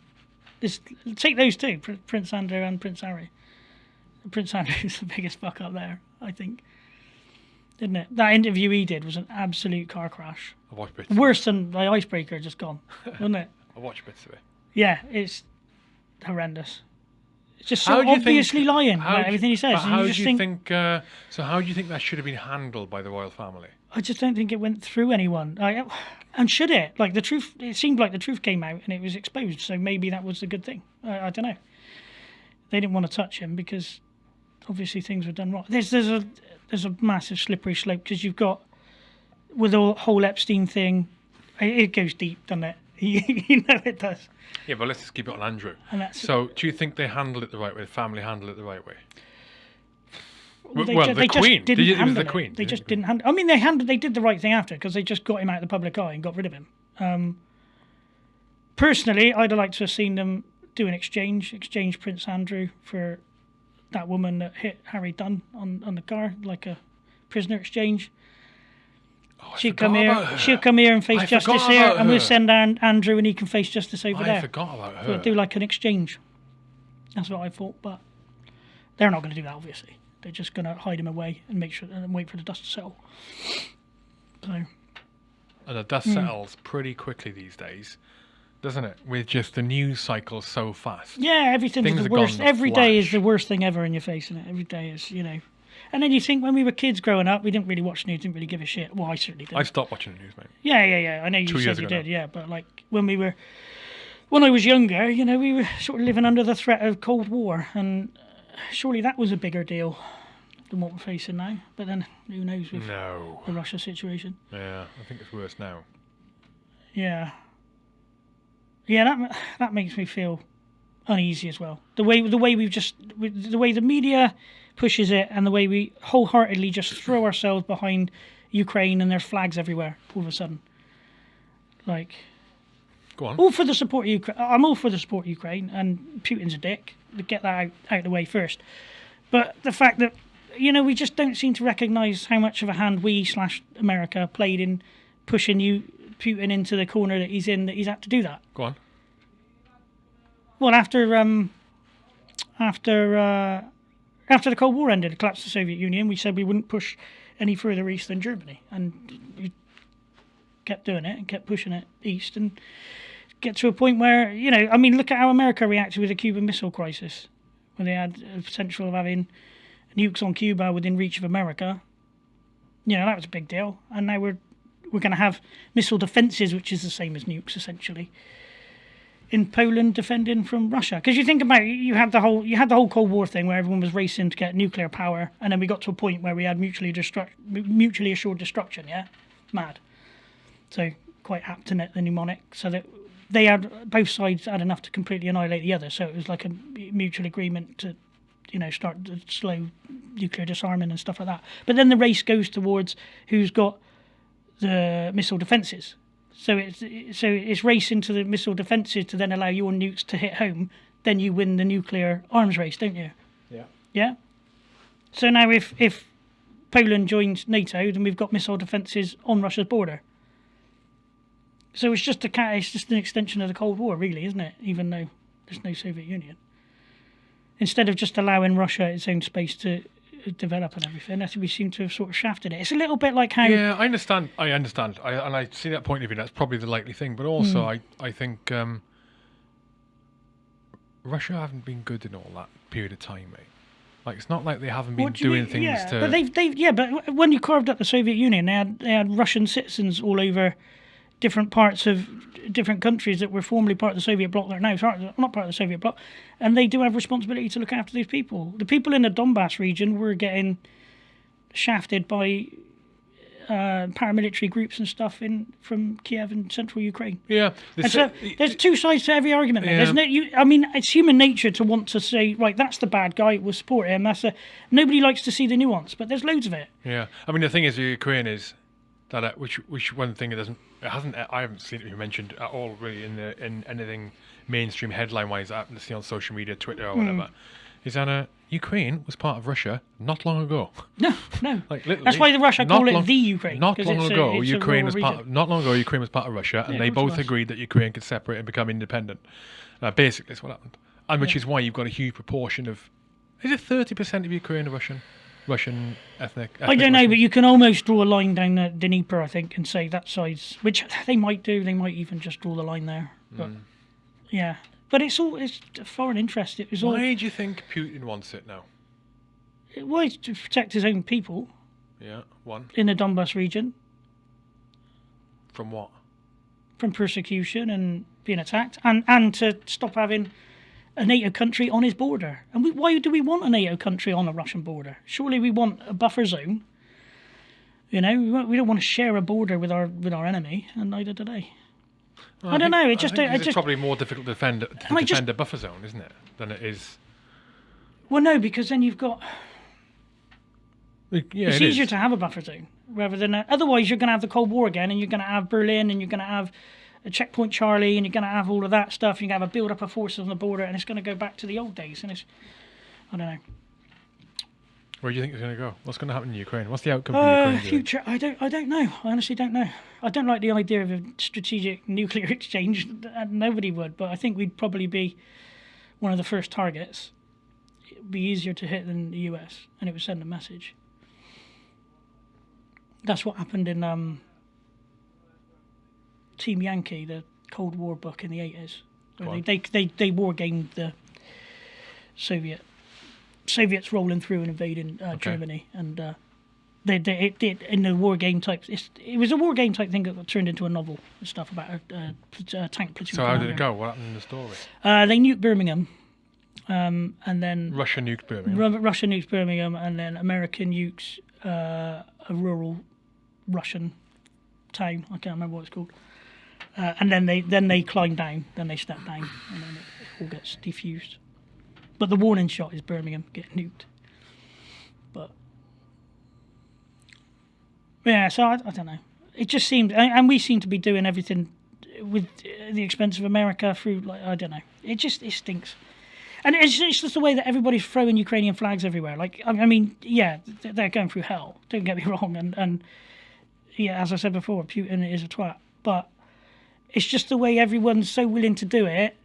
this, take those two, Pr- Prince Andrew and Prince Harry. Prince Andrew's the biggest fuck up there, I think. Didn't it? That interview he did was an absolute car crash. I watched bits. Worse than the icebreaker just gone, wasn't it? I watched bits of it. Yeah, it's horrendous. It's just so obviously think, lying about everything he says. How do just you think, think? uh, so how do you think that should have been handled by the royal family? I just don't think it went through anyone. Like, and should it? Like the truth, it seemed like the truth came out and it was exposed. So maybe that was a good thing. I, I don't know. They didn't want to touch him because obviously things were done wrong. There's there's a there's a massive slippery slope because you've got with the whole Epstein thing. It, it goes deep, doesn't it? you know it does. Yeah, but let's just keep it on Andrew. And So, do you think they handled it the right way? The family handled it the right way? Well, they, well, ju- the they Queen. just Did didn't you- it handle the Queen. They just didn't handle. I mean, they handled. They did the right thing after because they just got him out of the public eye and got rid of him. Um, personally, I'd have liked to have seen them do an exchange, exchange Prince Andrew for that woman that hit Harry Dunn on, on the car, like a prisoner exchange. Oh, forgot come here. her. She'll come here and face I justice here, and we'll send An- Andrew, and he can face justice over I there. I forgot about her. We'll do like an exchange. That's what I thought, but they're not going to do that. Obviously, they're just going to hide him away and make sure and wait for the dust to settle. So and the dust hmm. settles pretty quickly these days, doesn't it? With just the news cycle so fast. yeah, everything's Things the worst. Every day is the worst thing ever in your face, it? Every day is, you know. And then you think when we were kids growing up, we didn't really watch news, didn't really give a shit. Well, I certainly did. I stopped watching the news, mate. Yeah, yeah, yeah. I know you Two said years you ago did, now. yeah. But like when we were, when I was younger, you know, we were sort of living under the threat of Cold War, and uh, surely that was a bigger deal than what we're facing now. But then who knows with No. the Russia situation? Yeah, I think it's worse now. Yeah, yeah. That that makes me feel uneasy as well. The way the way we've just the way the media pushes it, and the way we wholeheartedly just throw ourselves behind Ukraine, and there's flags everywhere all of a sudden. Like Go on. all for the support of Ukraine. I'm all for the support of Ukraine, and Putin's a dick. Get that out, out of the way first. But the fact that you know we just don't seem to recognise how much of a hand we slash America played in pushing you Putin into the corner that he's in. That he's had to do that. Go on. Well, after um, after uh, after the Cold War ended, the collapse of the Soviet Union, we said we wouldn't push any further east than Germany, and we kept doing it and kept pushing it east, and get to a point where you know, I mean, look at how America reacted with the Cuban Missile Crisis, when they had a potential of having nukes on Cuba within reach of America. You know, that was a big deal, and now we're we're going to have missile defences, which is the same as nukes essentially in Poland defending from Russia. Because you think about it, you had the whole you had the whole Cold War thing where everyone was racing to get nuclear power, and then we got to a point where we had mutually destruct mutually assured destruction. Yeah, mad. So quite apt to net the mnemonic, so that they had both sides had enough to completely annihilate the other. So it was like a mutual agreement to, you know, start slow nuclear disarming and stuff like that. But then the race goes towards who's got the missile defences. So it's so it's racing to the missile defences to then allow your nukes to hit home. Then you win the nuclear arms race, don't you? Yeah. Yeah. So now if if Poland joins NATO, then we've got missile defences on Russia's border. So it's just a it's just an extension of the Cold War, really, isn't it? Even though there's no Soviet Union. Instead of just allowing Russia its own space to develop and everything, think we seem to have sort of shafted it. It's a little bit like how Yeah, I understand. I understand. I, and I see that point of view. That's probably the likely thing. But also, Hmm. I, I think um, Russia haven't been good in all that period of time, mate. Like, it's not like they haven't been do doing mean? things yeah, to. But they've, they've, yeah, but when you carved up the Soviet Union, they had they had Russian citizens all over different parts of different countries that were formerly part of the Soviet bloc that are now not part of the Soviet bloc, and they do have responsibility to look after these people. The people in the Donbass region were getting shafted by uh, paramilitary groups and stuff in from Kiev and central Ukraine. yeah. the And so there's two sides to every argument. There. Yeah. There's no, you, I mean, it's human nature to want to say, right, that's the bad guy. We'll support him. That's a, nobody likes to see the nuance, but there's loads of it. Yeah, I mean the thing is, with Ukraine is that uh, which which one thing it doesn't it hasn't I haven't seen it be mentioned at all really in the in anything mainstream headline wise I happen to see on social media, Twitter or whatever. is that uh, Ukraine was part of Russia not long ago. No, no. Like literally, That's why the Russia call it the Ukraine. Not long ago, a Ukraine was part. Of, not long ago, Ukraine was part of Russia, and Yeah, they both was. agreed that Ukraine could separate and become independent. Uh, basically, that's what happened, and which Yeah. is why you've got a huge proportion of. Is it thirty percent of Ukraine are Russian? Russian ethnic. I don't know, Russians? but you can almost draw a line down the Dnieper, I think, and say that side's, which they might do. They might even just draw the line there. But Mm. yeah, but it's all it's foreign interest. It was all Why do you think Putin wants it now? well, it's to protect his own people Yeah, one in the Donbas region from what? from persecution and being attacked, and and to stop having a NATO country on his border. And we, why do we want a NATO country on a Russian border? Surely we want a buffer zone. You know, we, don't want to share a border with our with our enemy, and neither do they. Well, I don't think- know, it just- think I it's just- probably more difficult to defend to defend just- a buffer zone, isn't it, than it is. Well, no, because then you've got Yeah, it's it easier is. to have a buffer zone rather than a, otherwise you're going to have the Cold War again, and you're going to have Berlin, and you're going to have a checkpoint Charlie, and you're going to have all of that stuff. You're going to have a build up of forces on the border, and it's going to go back to the old days. And it's I don't know. Where do you think it's going to go? What's going to happen in Ukraine? What's the outcome Uh, Ukraine? do you future, I don't, I don't know. I honestly don't know. I don't like the idea of a strategic nuclear exchange. Nobody would, but I think we'd probably be one of the first targets. It'd be easier to hit than the US, and it would send a message. That's what happened in um, Team Yankee, the Cold War book in the eighties, they, they they they war gamed the Soviet Soviets rolling through and invading uh, Okay. Germany, and uh, they, they it did in the war game type. It's, it was a war game type thing that got turned into a novel and stuff about a, a, a tank platoon. So how did it go? What happened in the story? Uh, they nuked Birmingham, um, and then Russia nuked Birmingham. Ru- Russia nukes Birmingham, and then America nukes uh, a rural Russian town. I can't remember what it's called. Uh, and then they then they climb down, then they step down, and then it all gets defused. But the warning shot is Birmingham getting nuked. But yeah, so I, I don't know. It just seemed, and we seem to be doing everything with the expense of America through like I don't know. It just it stinks. And it's, it's just the way that everybody's throwing Ukrainian flags everywhere. Like, I I mean, yeah, they're going through hell. Don't get me wrong. And, and yeah, as I said before, Putin is a twat. But it's just the way everyone's so willing to do it.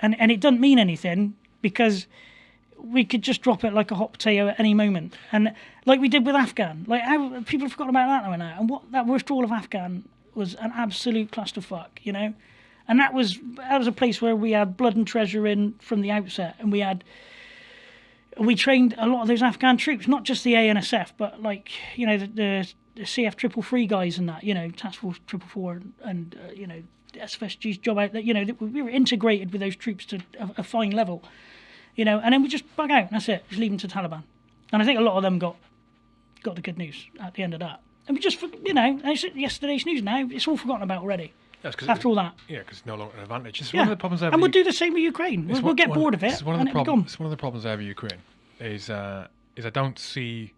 And, and it doesn't mean anything because we could just drop it like a hot potato at any moment. And like we did with Afghan. Like, people have forgotten about that now. and that. And what that withdrawal of Afghan was an absolute clusterfuck, you know? And that was that was a place where we had blood and treasure in from the outset, and we had we trained a lot of those Afghan troops, not just the ANSF, but like you know the, the, the CF triple three guys and that, you know Task Force triple four and, and uh, you know SFSG's job out that you know that we were integrated with those troops to a, a fine level, you know, and then we just bug out. And that's it. Just leave them to Taliban, and I think a lot of them got got the good news at the end of that. And we just, you know, it's yesterday's news now. It's all forgotten about already. 'cause After it- all that, Yeah, because it's no longer an advantage. It's yeah. one of the problems I and we'll U- do the same with Ukraine. We'll, it's we'll get one- bored of it, It's one of the problems. It's one of the problems I have with Ukraine. Is uh, is I don't see.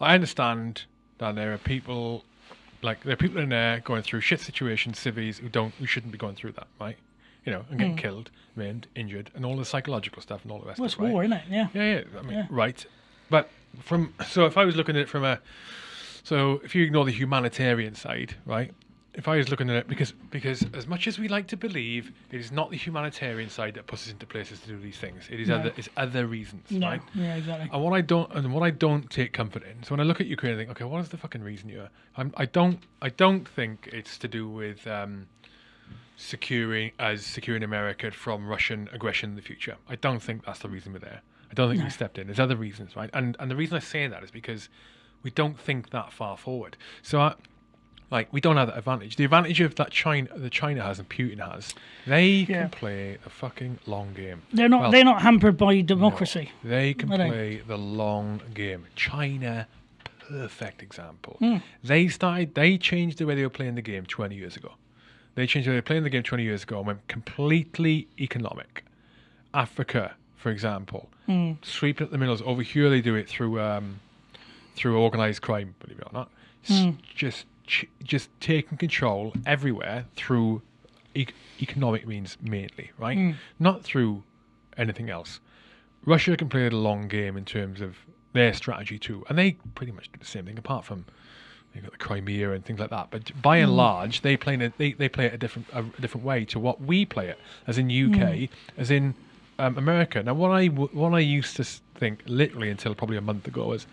I understand that there are people, like there are people in there going through shit situations, civvies who don't, who shouldn't be going through that, right? You know, and getting hmm. killed, maimed, injured, and all the psychological stuff and all the rest. Well, of it's it. Right? war, isn't it? Yeah. Yeah, yeah. I mean, Yeah. right. But from so if I was looking at it from a so if you ignore the humanitarian side, right? If I was looking at it because because as much as we like to believe, it is not the humanitarian side that puts us into places to do these things. It is No. other it's other reasons, No. right? Yeah, exactly. And what I don't and what I don't take comfort in. So when I look at Ukraine, I think, okay, what is the fucking reason here? I'm, I don't I don't think it's to do with um, securing as securing America from Russian aggression in the future. I don't think that's the reason we're there. I don't think No. we stepped in. There's other reasons, right? And and the reason I say that is because we don't think that far forward. So I, like we don't have that advantage. The advantage of that China that China has and Putin has, they Yeah. can play a fucking long game. They're not. Well, they're not hampered by democracy. they can Are they? play the long game. China, perfect example. Hmm. They started. They changed the way they were playing the game 20 years ago. They changed the way they were playing the game 20 years ago and went completely economic. Africa, for example, Hmm. sweeping up the middles. Over here, they do it through um, through organized crime. Believe it or not, Hmm. just ch- just taking control everywhere through e- economic means mainly, right? Hmm. Not through anything else Russia can play the long game in terms of their strategy too, and they pretty much do the same thing. Apart from you've got the Crimea and things like that, but by and large, they play it. They, they play it a different a different way to what we play it, as in UK, as in um, America. Now, what I what I used to think literally until probably a month ago was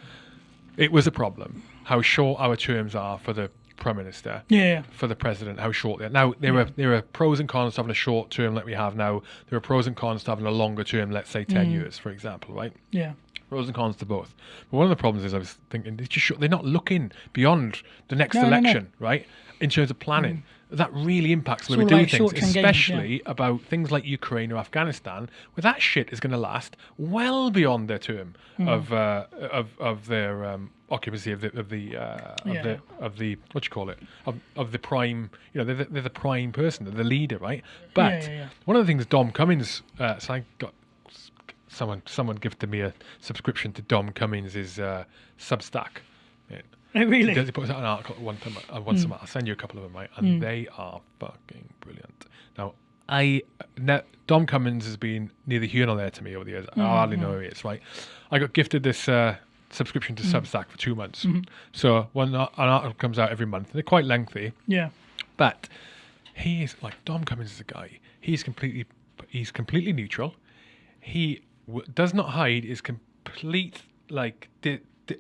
it was a problem how short our terms are for the prime minister Yeah. for the president, how short they are. Now, there are there are pros and cons to having a short term like we have now. There are pros and cons to having a longer term, let's say 10 years, for example, right? Yeah. Pros and cons to both. But one of the problems is I was thinking they're just short, they're not looking beyond the next No, no, no. election, right? In terms of planning. That really impacts the way we do like things, short-term gains, yeah. especially about things like Ukraine or Afghanistan, where that shit is going to last well beyond their term Hmm. of uh, of of their um, occupancy of the of the uh, of Yeah. the of the what you call it of of the prime. You know, they're the, they're the prime person, they're the leader, right? But yeah, yeah. one of the things Dom Cummings, uh, so I got someone someone gifted me a subscription to Dom Cummings' uh, Substack. Yeah. Oh, really? He does- he puts out an article one time, uh, once a month. I'll send you a couple of them, right? And they are fucking brilliant. Now, I ne- Dom Cummings has been neither here nor there to me over the years. I hardly know who he is, right? I got gifted this uh, subscription to mm. Substack for two months. Mm-hmm. So when an article comes out every month, they're quite lengthy, Yeah. but he is like Dom Cummings is a guy. He's completely he's completely neutral. He w- does not hide his complete like de- de-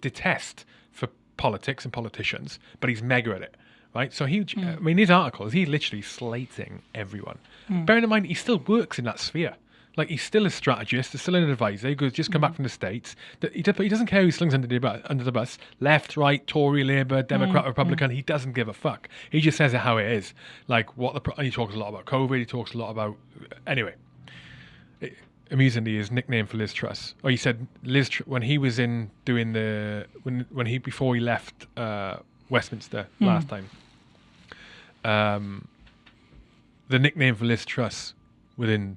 detest for politics and politicians, but he's mega at it. Right, so he, mm. I mean, his articles, he's literally slating everyone. Mm. Bearing in mind, he still works in that sphere. Like he's still a strategist, he's still an advisor. He goes, just come back from the states. He, does- he doesn't care who slings under the, bu- under the bus, left, right, Tory, Labour, Democrat, Republican. He doesn't give a fuck. He just says it how it is. Like what the pro- and he talks a lot about COVID. He talks a lot about anyway. It, amusingly, his nickname for Liz Truss. Oh, he said Liz Tr- when he was in doing the when when he before he left uh, Westminster last time. Um, the nickname for Liz Truss within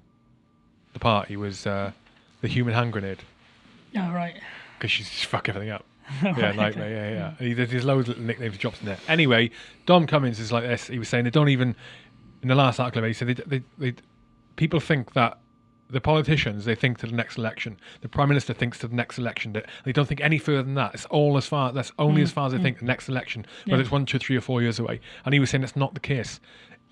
the party was uh, the human hand grenade Oh, right. because she's just fuck everything up. yeah, nightmare. okay. Yeah, yeah. And he, there's loads of little nicknames drops in there. Anyway, Dom Cummings is like this. He was saying they don't even in the last article. He said they, they, they people think that the politicians they think to the next election. The prime minister thinks to the next election. That they don't think any further than that. It's all as far. That's only mm. as far as they mm. think the next election, whether Yeah. it's one, two, three, or four years away. And he was saying that's not the case.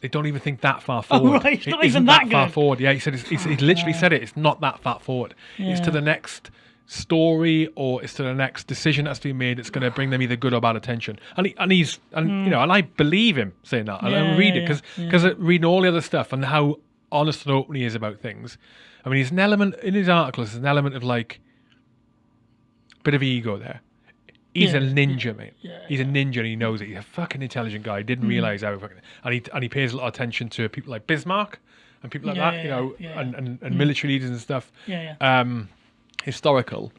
They don't even think that far Oh, forward. right, it's not isn't even that far forward. Yeah, he said. It's, he's, he literally said it. It's not that far forward. It's to the next story or it's to the next decision that's been made. It's going to bring them either good or bad attention. And he, and he's and you know and I believe him saying that. And I Hmm. Read yeah, it because yeah, because reading all the other stuff and how honest and open he is about things. I mean, he's an element in his articles. There's an element of like bit of ego there. He's a Yeah, ninja, mate. yeah. He's a ninja, and he knows it. He's a fucking intelligent guy. He didn't mm. realize how fucking, and he and he pays a lot of attention to people like Bismarck and people like that, you know, and, and, and mm. military leaders and stuff Yeah, yeah. um, historical.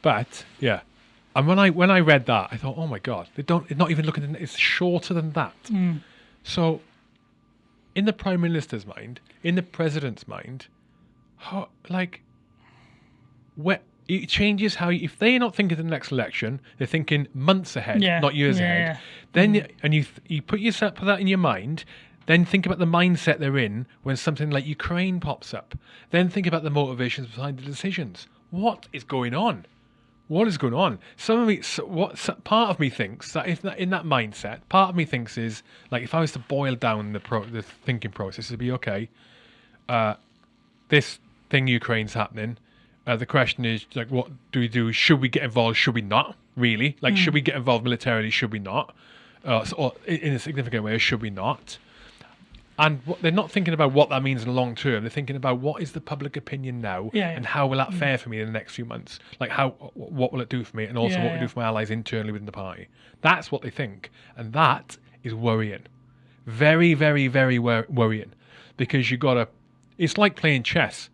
But yeah, and when I when I read that, I thought, oh my god, they don't. It's not even looking. At, it's shorter than that. Mm. So, in the prime minister's mind, in the president's mind, how, like, where it changes how if they're not thinking of the next election, they're thinking months ahead, Yeah, not years yeah, ahead. yeah. Then you, and you th- you put yourself put that in your mind. Then think about the mindset they're in when something like Ukraine pops up. Then think about the motivations behind the decisions. What is going on? What is going on? Some of me, so what so part of me thinks that if that in that mindset, part of me thinks is like if I was to boil down the pro, the thinking process, it'd be okay. Uh, this thing Ukraine's happening. Uh, the question is like, what do we do? Should we get involved? Should we not? Really? Like, should we get involved militarily? Should we not? Uh, so, or in a significant way, should we not? And what, they're not thinking about what that means in the long term. They're thinking about what is the public opinion now, Yeah, yeah. and how will that fare for me in the next few months? Like, how what will it do for me, and also Yeah, what will it do for my allies internally within the party? That's what they think, and that is worrying. Very, very, very wor- worrying, because you got to. It's like playing chess.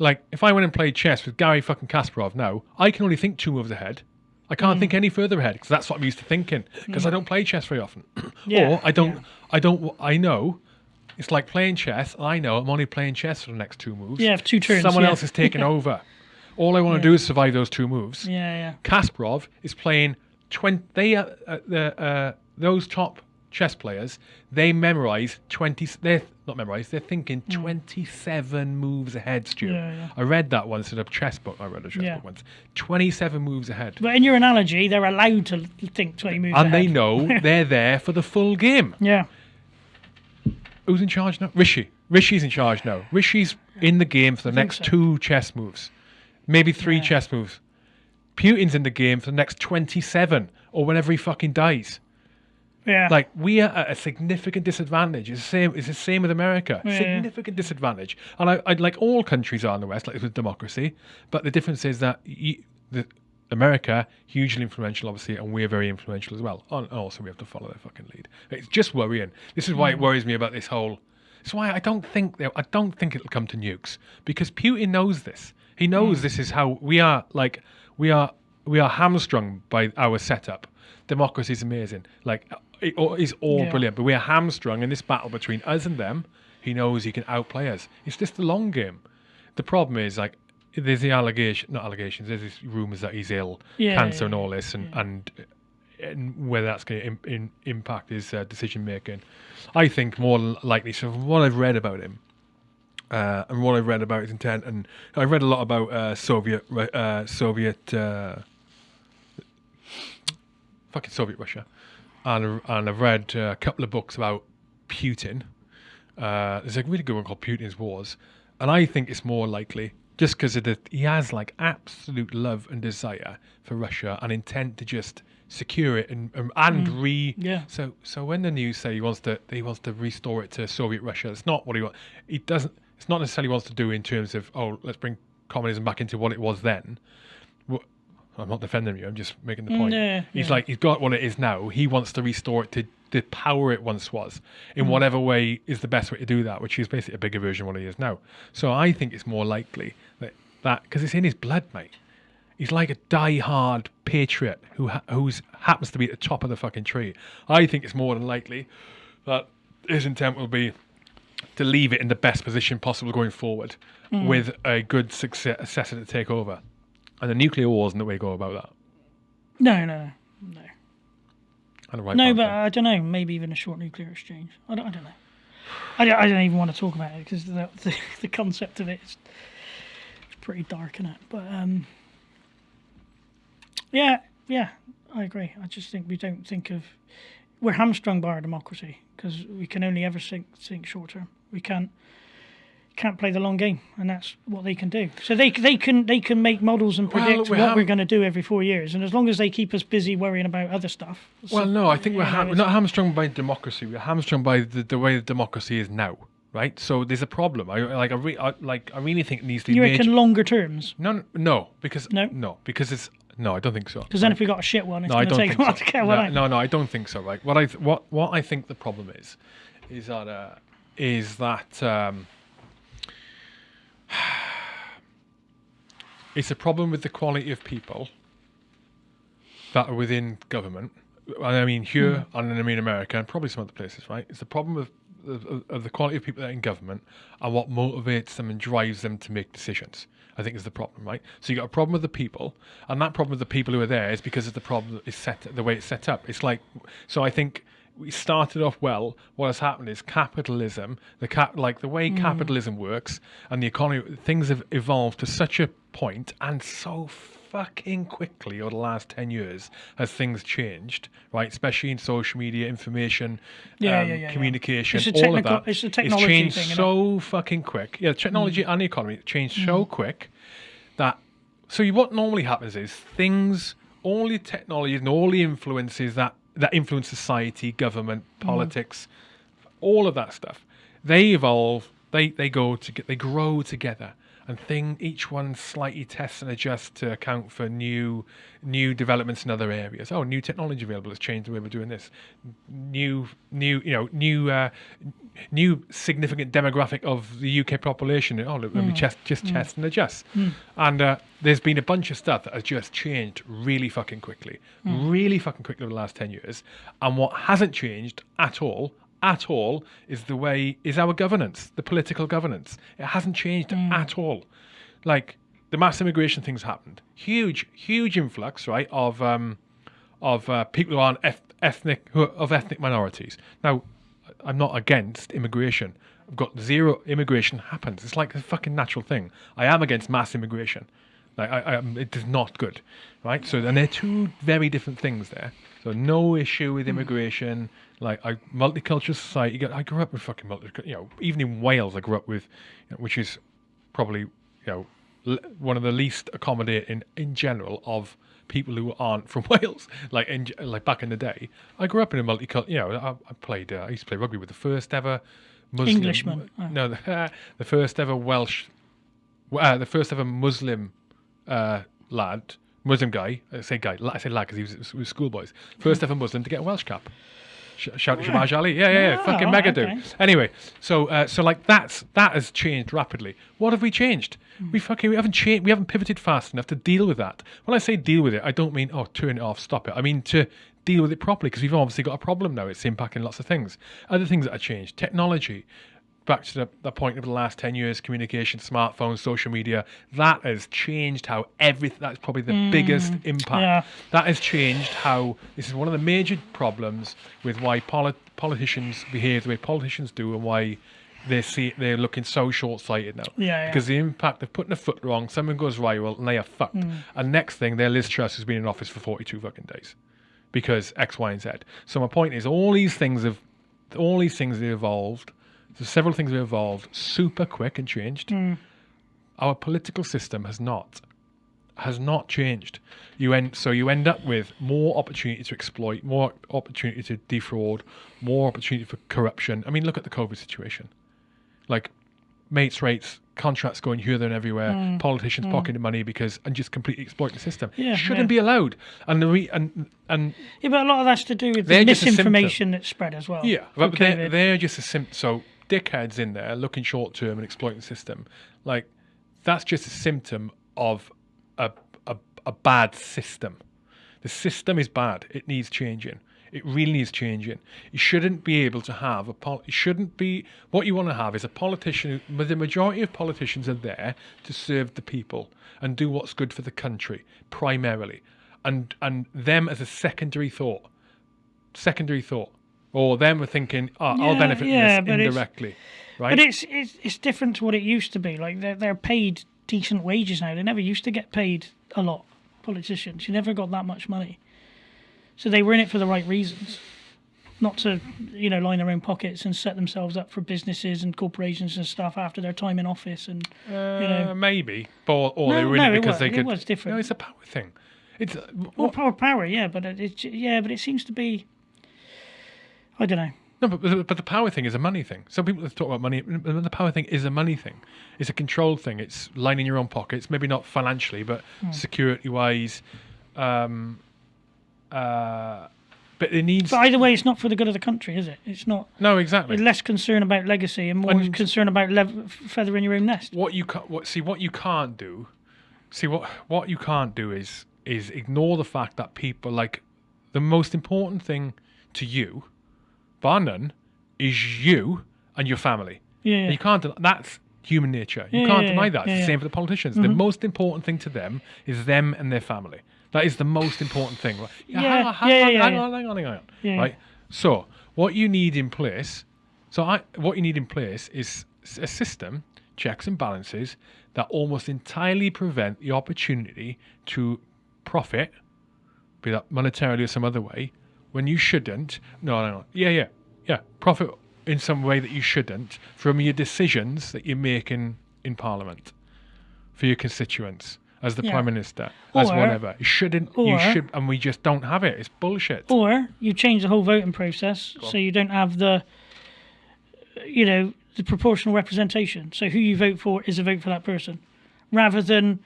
Like if I went and played chess with Gary fucking Kasparov now, I can only think two moves ahead. I can't Mm. think any further ahead because that's what I'm used to thinking. Because I don't play chess very often, Yeah, or I don't. yeah. I don't. I know. It's like playing chess. I know I'm only playing chess for the next two moves. Yeah, two turns, Someone yeah. else is taking over. All I want to do is survive those two moves. Yeah, yeah. Kasparov is playing twenty. They are, uh, the uh, those top chess players. They memorize twenty. They're not memorized. They're thinking hmm. 27 moves ahead, Stu. Yeah, yeah. I read that once in a chess book. I read a chess Yeah. book once. 27 moves ahead. But in your analogy, they're allowed to think 20 moves and they know they're there for the full game. Yeah. Who's in charge now? Rishi. Rishi's in charge now. Rishi's in the game for the next so. two chess moves, maybe three chess moves. Putin's in the game for the next 27 or whenever he fucking dies. Yeah. Like we are at a significant disadvantage. It's the same. It's the same with America. Yeah. Significant disadvantage. And I, I like all countries are in the West, like with democracy. But the difference is that y the, America hugely influential, obviously, and we're very influential as well. And also, we have to follow their fucking lead. It's just worrying. This is why it mm. worries me about this whole. It's why I don't think they- I don't think it'll come to nukes because Putin knows this. He knows mm. this is how we are. Like we are, we are hamstrung by our setup. Democracy is amazing. Like it all- is all Yeah. brilliant, but we are hamstrung in this battle between us and them. He knows he can outplay us. It's just a long game. The problem is like there's the allegation, not allegations. There's these rumors that he's ill, Yeah, cancer, yeah, and all this, and and and whether that's going to in, impact his uh, decision making. I think more likely. So from what I've read about him, uh, and what I've read about his intent, and I read a lot about uh, Soviet uh, Soviet uh, fucking Soviet Russia, and and I've read uh, a couple of books about Putin. Uh, there's a really good one called Putin's Wars, and I think it's more likely just because he has like absolute love and desire for Russia and intent to just secure it and and, and re yeah. so so when the news say he wants to he wants to restore it to Soviet Russia, it's not what he wants. He doesn't. It's not necessarily wants to do in terms of oh let's bring communism back into what it was then. I'm not defending you. I'm just making the point. yeah, he's yeah. like he's got what it is now. He wants to restore it to the power it once was in mm. whatever way is the best way to do that, which is basically a bigger version of what he is now. So I think it's more likely that that because it's in his blood, mate. He's like a die-hard patriot who ha- who's happens to be at the top of the fucking tree. I think it's more than likely that his intent will be to leave it in the best position possible going forward, mm. with a good success- successor to take over. And the nuclear war isn't the way to go about that. No, no, no. No, And the right no but thing. I don't know. Maybe even a short nuclear exchange. I don't, I don't know. I don't, I don't even want to talk about it because the, the, the concept of it is it's pretty dark in it. But um, yeah, yeah, I agree. I just think we don't think of we're hamstrung by our democracy because we can only ever think, think short term. We can't can't play the long game, and that's what they can do. So they they can they can make models and Well, predict we what we're going to do every four years, and as long as they keep us busy worrying about other stuff. Well, no, I think we're, know, we're not hamstrung by democracy. We're hamstrung by the, the way the democracy is now, right? So there's a problem. I like. I, re- I like. I really think it needs to be you major- reckon longer terms? No, no, because No? no, because it's no. I don't think so. Because then if we got a shit one, it's no, going to take a while so. to get one no, out. no, no, I don't think so. Right? What I th- what what I think the problem is, is that uh, is that um, it's a problem with the quality of people that are within government. And I mean here, Hmm. and I mean America, and probably some other places. Right? It's the problem of of, of the quality of people that are in government and what motivates them and drives them to make decisions. I think is the problem, right? So you got a problem with the people, and that problem with the people who are there is because of the problem that is set the way it's set up. It's like so. I think we started off well. What has happened is capitalism, the cap, like the way hmm. capitalism works, and the economy, things have evolved to such a point, and so fucking quickly over the last 10 years has things changed right? Especially in social media information Yeah, um, yeah, yeah, yeah. communication It's a all of that it's a technology changed thing, so fucking quick. Yeah technology hmm. and the economy changed so hmm. quick that so what normally happens is things all the technologies and all the influences that that influence society government mm-hmm. politics all of that stuff. They evolve they they go to they grow together and thing each one slightly tests and adjusts to account for new new developments in other areas. Oh new technology available has changed the way we're doing this. New new you know new uh, new significant demographic of the UK population. Oh look, let me just just test and adjust. And uh, there's been a bunch of stuff that has just changed really fucking quickly. Really fucking quickly over the last 10 years. And what hasn't changed at all at all is the way is our governance, the political governance. It hasn't changed at all. Like the mass immigration things happened, huge, huge influx, right, of um, of uh, people who are eth- ethnic who are of ethnic minorities. Now, I'm not against immigration. I've got zero immigration happens. It's like a fucking natural thing. I am against mass immigration. Like I, I it is not good, right? So and they're two very different things there. So no issue with immigration. Like I multicultural society. I grew up with fucking multi. You know, even in Wales, I grew up with, you know, which is probably you know l- one of the least accommodating in general of people who aren't from Wales. Like in like back in the day, I grew up in a multicultural. You know, I, I played. Uh, I used to play rugby with the first ever Muslim. Englishman. Oh. No, the, the first ever Welsh. Uh, the first ever Muslim uh, lad, Muslim guy. I say guy. I say lad because he was, was schoolboys. First ever Muslim to get a Welsh cap. Sh- Shout to Shabaj Ali. Yeah, yeah, yeah. Ah, Fucking mega dude. okay. Anyway, so uh, so like that's that has changed rapidly. What have we changed? We fucking we haven't changed. We haven't pivoted fast enough to deal with that. When I say deal with it, I don't mean oh turn it off, stop it. I mean to deal with it properly because we've obviously got a problem now. It's impacting lots of things. Other things that have changed, technology. Back to the, the point of the last 10 years communication, smartphones, social media, that has changed how everything, that's probably the mm. biggest impact. yeah. That has changed how this is one of the major problems with why polit- politicians behave the way politicians do and why they see they're looking so short-sighted now. Yeah, yeah. Because the impact of putting a foot wrong, someone goes viral and they are fucked. Mm. And next thing, their Liz Truss has been in office for 42 fucking days because X, Y, and Z. So my point is, all these things have, all these things have evolved. So several things have evolved super quick and changed. Hmm. Our political system has not has not changed. You end so you end up with more opportunity to exploit, more opportunity to defraud, more opportunity for corruption. I mean, look at the COVID situation. Like mates rates, contracts going here, there, and everywhere. Hmm. Politicians hmm. pocketing money because and just completely exploiting the system. Yeah, shouldn't yeah. be allowed. And the re, and and Yeah, but a lot of that's to do with the just a symptom. misinformation that's spread as well. yeah, but they're, they're just a symptom. So dickheads in there looking short term and exploiting the system. Like that's just a symptom of a, a a bad system. The system is bad. It needs changing. It really needs changing. You shouldn't be able to have a pol. You shouldn't be. What you want to have is a politician. But the majority of politicians are there to serve the people and do what's good for the country primarily, and and them as a secondary thought. Secondary thought, or them were thinking, oh, I'll benefit yeah, from this indirectly, right? But it's, it's it's different to what it used to be. Like they're they're paid decent wages now. They never used to get paid a lot. Politicians, you never got that much money. So they were in it for the right reasons, not to you know line their own pockets and set themselves up for businesses and corporations and stuff after their time in office. And Uh, know. maybe, or, or they No, were in no, it it because was- they it could. was different. No, it's a power thing. It's uh, well, power, power, yeah, but it, it's yeah, but it seems to be. I don't know. no, but, but the power thing is a money thing. Some people talk about money, but the power thing is a money thing. It's a control thing. It's lining your own pockets. Maybe not financially, but Hmm. security wise. Um, uh, but it needs But either way, it's not for the good of the country, is it? It's not. no exactly. less concern about legacy and more And- concern about lev- feathering your own nest. what you ca- what see what you can't do see what what you can't do is is ignore the fact that people like the most important thing to you bar none is you and your family. Yeah, And you can't den- that's human nature. You Yeah, can't yeah, deny that. Yeah, it's the same for the politicians. The mm-hmm. most important thing to them is them and their family. That is the most important thing. Right? Yeah, hang on, hang yeah, on, yeah, hang on, hang on, hang on. Yeah. right? So what you need in place so I, what you need in place is a system, checks and balances that almost entirely prevent the opportunity to profit, be that monetarily or some other way, when you shouldn't. No, no, no. Yeah, yeah, yeah. Profit in some way that you shouldn't from your decisions that you're making in Parliament for your constituents. As the Yeah. prime minister, as whatever, you shouldn't. you or- should, and we just don't have it. It's bullshit. Or you change the whole voting process so you don't have the, you know, the proportional representation. So who you vote for is a vote for that person, rather than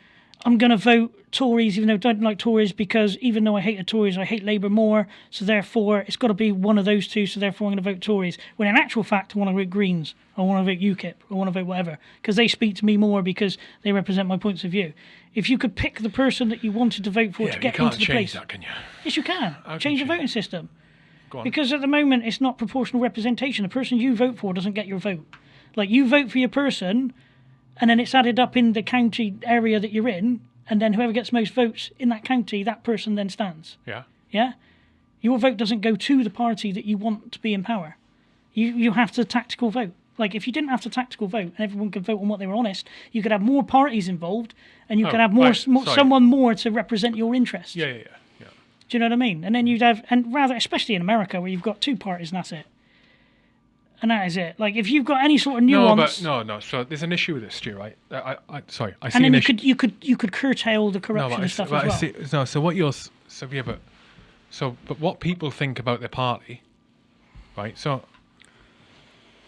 I'm going to vote Tories even though I don't like Tories because even though I hate the Tories, I hate Labour more. So therefore, it's got to be one of those two. So therefore, I'm going to vote Tories. When in actual fact, I want to vote Greens. I want to vote UKIP. I want to vote whatever because they speak to me more because they represent my points of view. If you could pick the person that you wanted to vote for yeah, to get into the change place, that, can you? yes, you can can change the you? voting system. Go on. Because at the moment, it's not proportional representation. The person you vote for doesn't get your vote. Like you vote for your person, and then it's added up in the county area that you're in, and then whoever gets most votes in that county, that person then stands. yeah. Yeah, your vote doesn't go to the party that you want to be in power. You you have to tactical vote. Like if you didn't have to tactical vote and everyone could vote on what they were honest, you could have more parties involved, and you Oh, could have more, right, more someone more to represent your interests. Yeah, yeah, yeah. yeah. Do you know what I mean? And then you'd have, and rather, especially in America where you've got two parties and that's it. And that is it. Like if you've got any sort of No, nuance, but no, no. So there's an issue with this, Stu. Right? I, I, I sorry. I see and then an you issue. could you could you could curtail the corruption I, and stuff as well. see. No, so what you're so yeah, but so but what people think about their party, right? So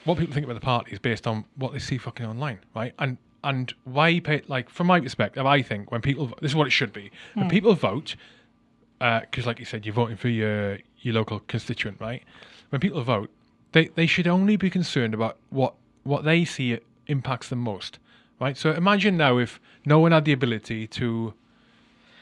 what people think about the party is based on what they see fucking online, right? And and why pay like from my perspective, I think when people this is what it should be Hmm. when people vote, because like you said, you're voting for your your local constituent, right? When people vote, they they should only be concerned about what what they see impacts them most, right? So imagine now if no one had the ability to,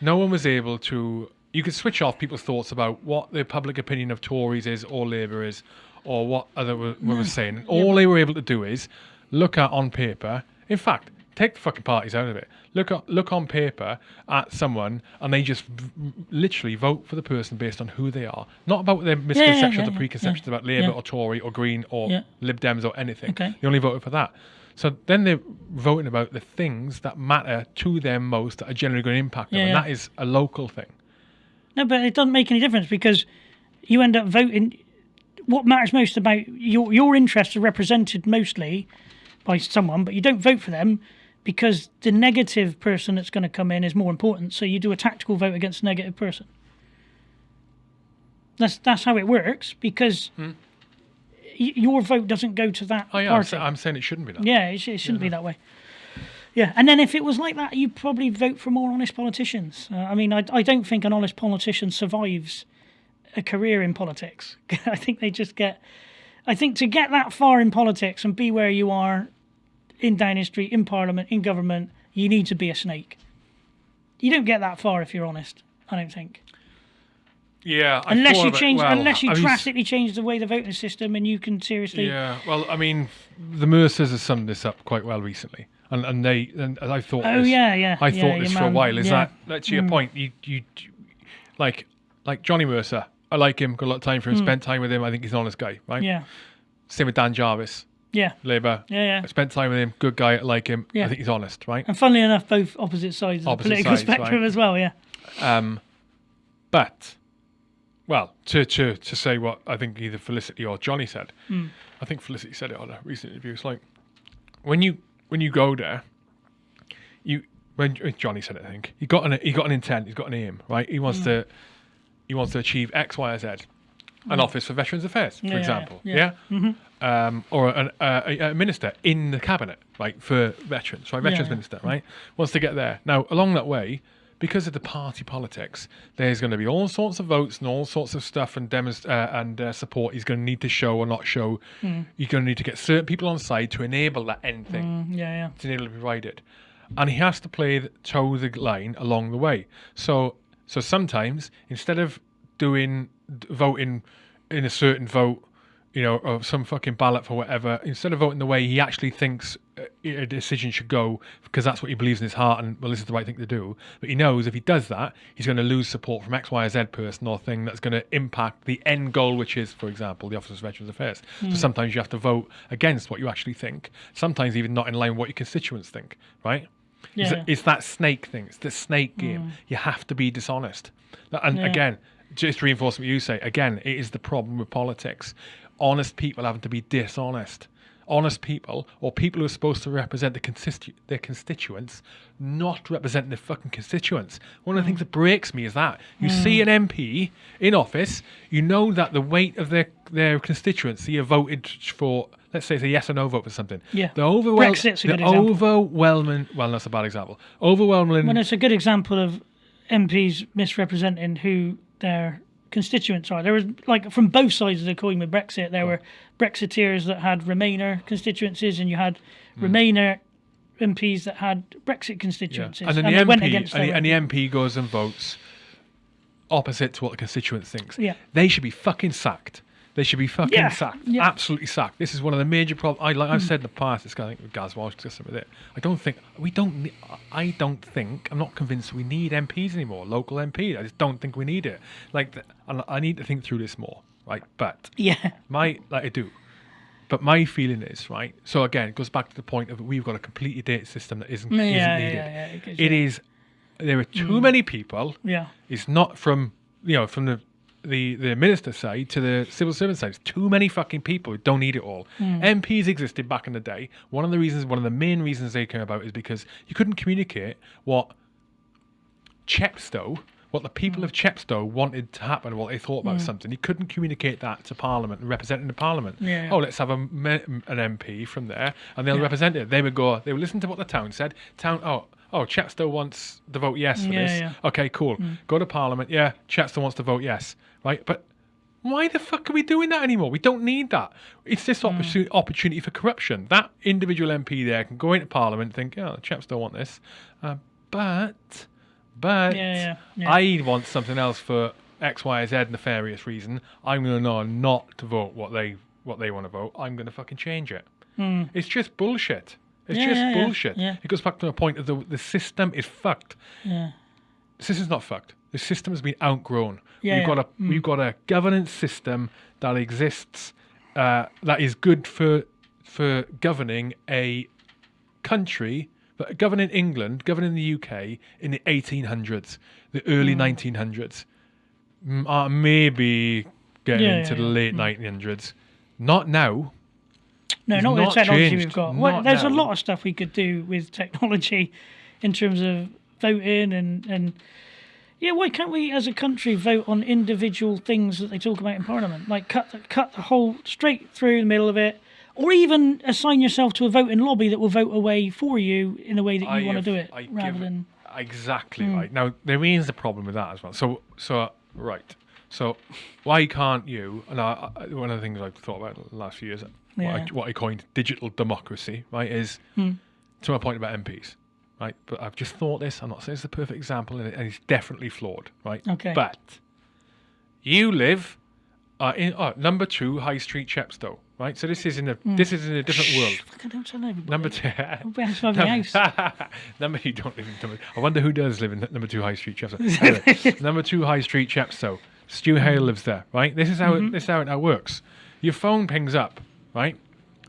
no one was able to. You could switch off people's thoughts about what the public opinion of Tories is or Labour is, or what other were, were hmm. saying. All they were able to do is look at on paper. In fact, take the fucking parties out of it. Look at, look on paper at someone, and they just v- literally vote for the person based on who they are, not about their misconceptions yeah, or yeah, preconceptions yeah, about Labour or Tory or Green or. Lib Dems or anything. Okay. They only voted for that. So then they're voting about the things that matter to them most that are generally going to impact them, and that is a local thing. No, but it doesn't make any difference because you end up voting. What matters most about your your interests are represented mostly by someone, but you don't vote for them because the negative person that's going to come in is more important. So you do a tactical vote against the negative person. That's that's how it works because y- your vote doesn't go to that Hmm. Oh yeah, I'm, sa- I'm saying it shouldn't be that. Yeah, it, sh- it shouldn't be that way. Yeah, and then if it was like that, you'd probably vote for more honest politicians. Uh, I mean, I, I don't think an honest politician survives a career in politics. I think they just get. I think to get that far in politics and be where you are in Downing Street, in Parliament, in government, you need to be a snake. You don't get that far if you're honest. I don't think. Yeah, I Unless you change, well, unless you I mean, drastically change the way the voting system, and you can seriously. Yeah, well, I mean, the Mercers has summed this up quite well recently, and and they and I thought. Oh this, yeah, yeah. I yeah, thought this for a while. Is yeah. Mm. that to your point? You you like like Johnny Mercer. I like him. Got a lot of time for him. Spent time with him. I think he's an honest guy, right? Mm. Yeah, Same with Dan Jarvis, yeah, Labour. yeah, yeah. I spent time with him. Good guy. I like him. Yeah. I think he's honest, right? And funnily enough, both opposite sides of Opposite the political sides, spectrum right. as well. Yeah. Um, but, well, to, to, to say what I think either Felicity or Johnny said, Hmm. I think Felicity said it on a recent interview. It's like when you when you go there, you when Johnny said it, I think he got an he got an intent, he's got an aim, right? He wants to he wants to achieve X, Y, or Z. An office for Veterans Affairs, for. Yeah, example, yeah. yeah, um, or an, uh, a, a minister in the cabinet, like for veterans, right, veterans yeah. minister, right, wants to get there. Now, along that way, because of the party politics, there's going to be all sorts of votes and all sorts of stuff and demonst- uh, and uh, support he's going to need to show or not show. You're going to need to get certain people on side to enable that end thing Mm, yeah, yeah. to enable to be provided, and he has to play the, toe the line along the way. So, so sometimes instead of doing voting in a certain vote, you know, or some fucking ballot for whatever, instead of voting the way he actually thinks uh, a decision should go, because that's what he believes in his heart, and well, this is the right thing to do. But he knows if he does that, he's going to lose support from X, Y, or Z person or thing that's going to impact the end goal, which is, for example, the Office of Veterans Affairs. So sometimes you have to vote against what you actually think. Sometimes even not in line with what your constituents think, right? It's, Yeah. it's that snake thing. It's the snake game. You have to be dishonest. And Yeah. again, just reinforce what you say, again, it is the problem with politics. Honest people having to be dishonest. Honest people, or people who are supposed to represent the constitu- their constituents, not representing their fucking constituents. One of the things that breaks me is that you hmm. see an MP in office, you know that the weight of their their constituency have voted for, let's say it's a yes or no vote for something. Yeah. The overwhelming, Brexit's a the good example. overwhelming, well, that's a bad example. Overwhelming. When it's a good example of MPs misrepresenting who their constituents are. There was like from both sides of the coin with Brexit. There were Brexiteers that had Remainer constituencies, and you had Remainer MPs that had Brexit Hmm. Yeah. constituencies, And then they the MP, and the, and the. MP goes and votes opposite to what the constituent thinks. Yeah. They should be fucking sacked. They should be fucking Yeah, sacked. yeah. Hmm. Absolutely sacked. This is one of the major problems. I like I've said in the past. This guy, I think with Gaz Walsh discussed with it. I don't think we don't. ne- I don't think. I'm not convinced we need MPs anymore. Local MP. I just don't think we need it. Like, the, I need to think through this more. Right, but Yeah, my like I do, But my feeling is right. So again, it goes back to the point of we've got a completely dated system that isn't, Yeah, isn't needed. yeah, yeah, it gives It you- is. There are too many people. Yeah. It's not from you know from the the the minister side to the civil servant side. It's too many fucking people who don't need it all. MPs existed back in the day. One of the reasons, one of the main reasons they came about is because you couldn't communicate what Chepstow, what the people Hmm. of Chepstow wanted to happen, what they thought about something. You couldn't communicate that to Parliament and representing the Parliament. Yeah, yeah. Oh, let's have a, an MP from there, and they'll Yeah. represent it. They would go. They would listen to what the town said. Town. Oh. Oh, Chepstow wants to vote yes for Yeah, this. yeah. Okay, cool. Mm. Go to Parliament. Yeah, Chepstow wants to vote yes. Right, but why the fuck are we doing that anymore? We don't need that. It's this mm. opportunity, opportunity for corruption. That individual MP there can go into Parliament and think, oh, the chaps don't want this. Uh, but, but, Yeah, yeah, yeah. I want something else for X, Y, Z nefarious reason. I'm going to know not to vote what they what they want to vote. I'm going to fucking change it. Mm. It's just bullshit. It's. Yeah, just yeah, bullshit. yeah. It goes back to the point of the the system is fucked. Yeah. The system's not fucked. The system has been outgrown. Yeah, we've got a we've got a governance system that exists uh, that is good for for governing a country, but governing England, governing the UK in the 1800s, the early Mm. 1900s, uh, maybe getting into the. Mm. late 1900s. Not now. No, It's not with the technology changed. we've got. Well, Not there's a lot of stuff we could do with technology in terms of voting and, and yeah, why can't we as a country vote on individual things that they talk about in Parliament? Like cut the, cut the whole straight through the middle of it, or even assign yourself to a voting lobby that will vote away for you in the way that you I want to do it, I rather than exactly Hmm. right now there is a problem with that as well so so right so why can't you and I, I, one of the things i've thought about the last few years what, I, what I coined digital democracy right is Hmm. to my point about mps right but i've just thought this i'm not saying it's the perfect example and, it, and it's definitely flawed right Okay. but you live uh, in uh, number two high street chepstow right so this is in a Hmm. this is in a different world fucking don't tell everybody. number two the house. number you don't live in number. I wonder who does live in number two High Street Chepstow. Anyway, number two High Street Chepstow. Stu Hale lives there, right? This is how Mm-hmm. it, this is how it now works. Your phone pings up, right?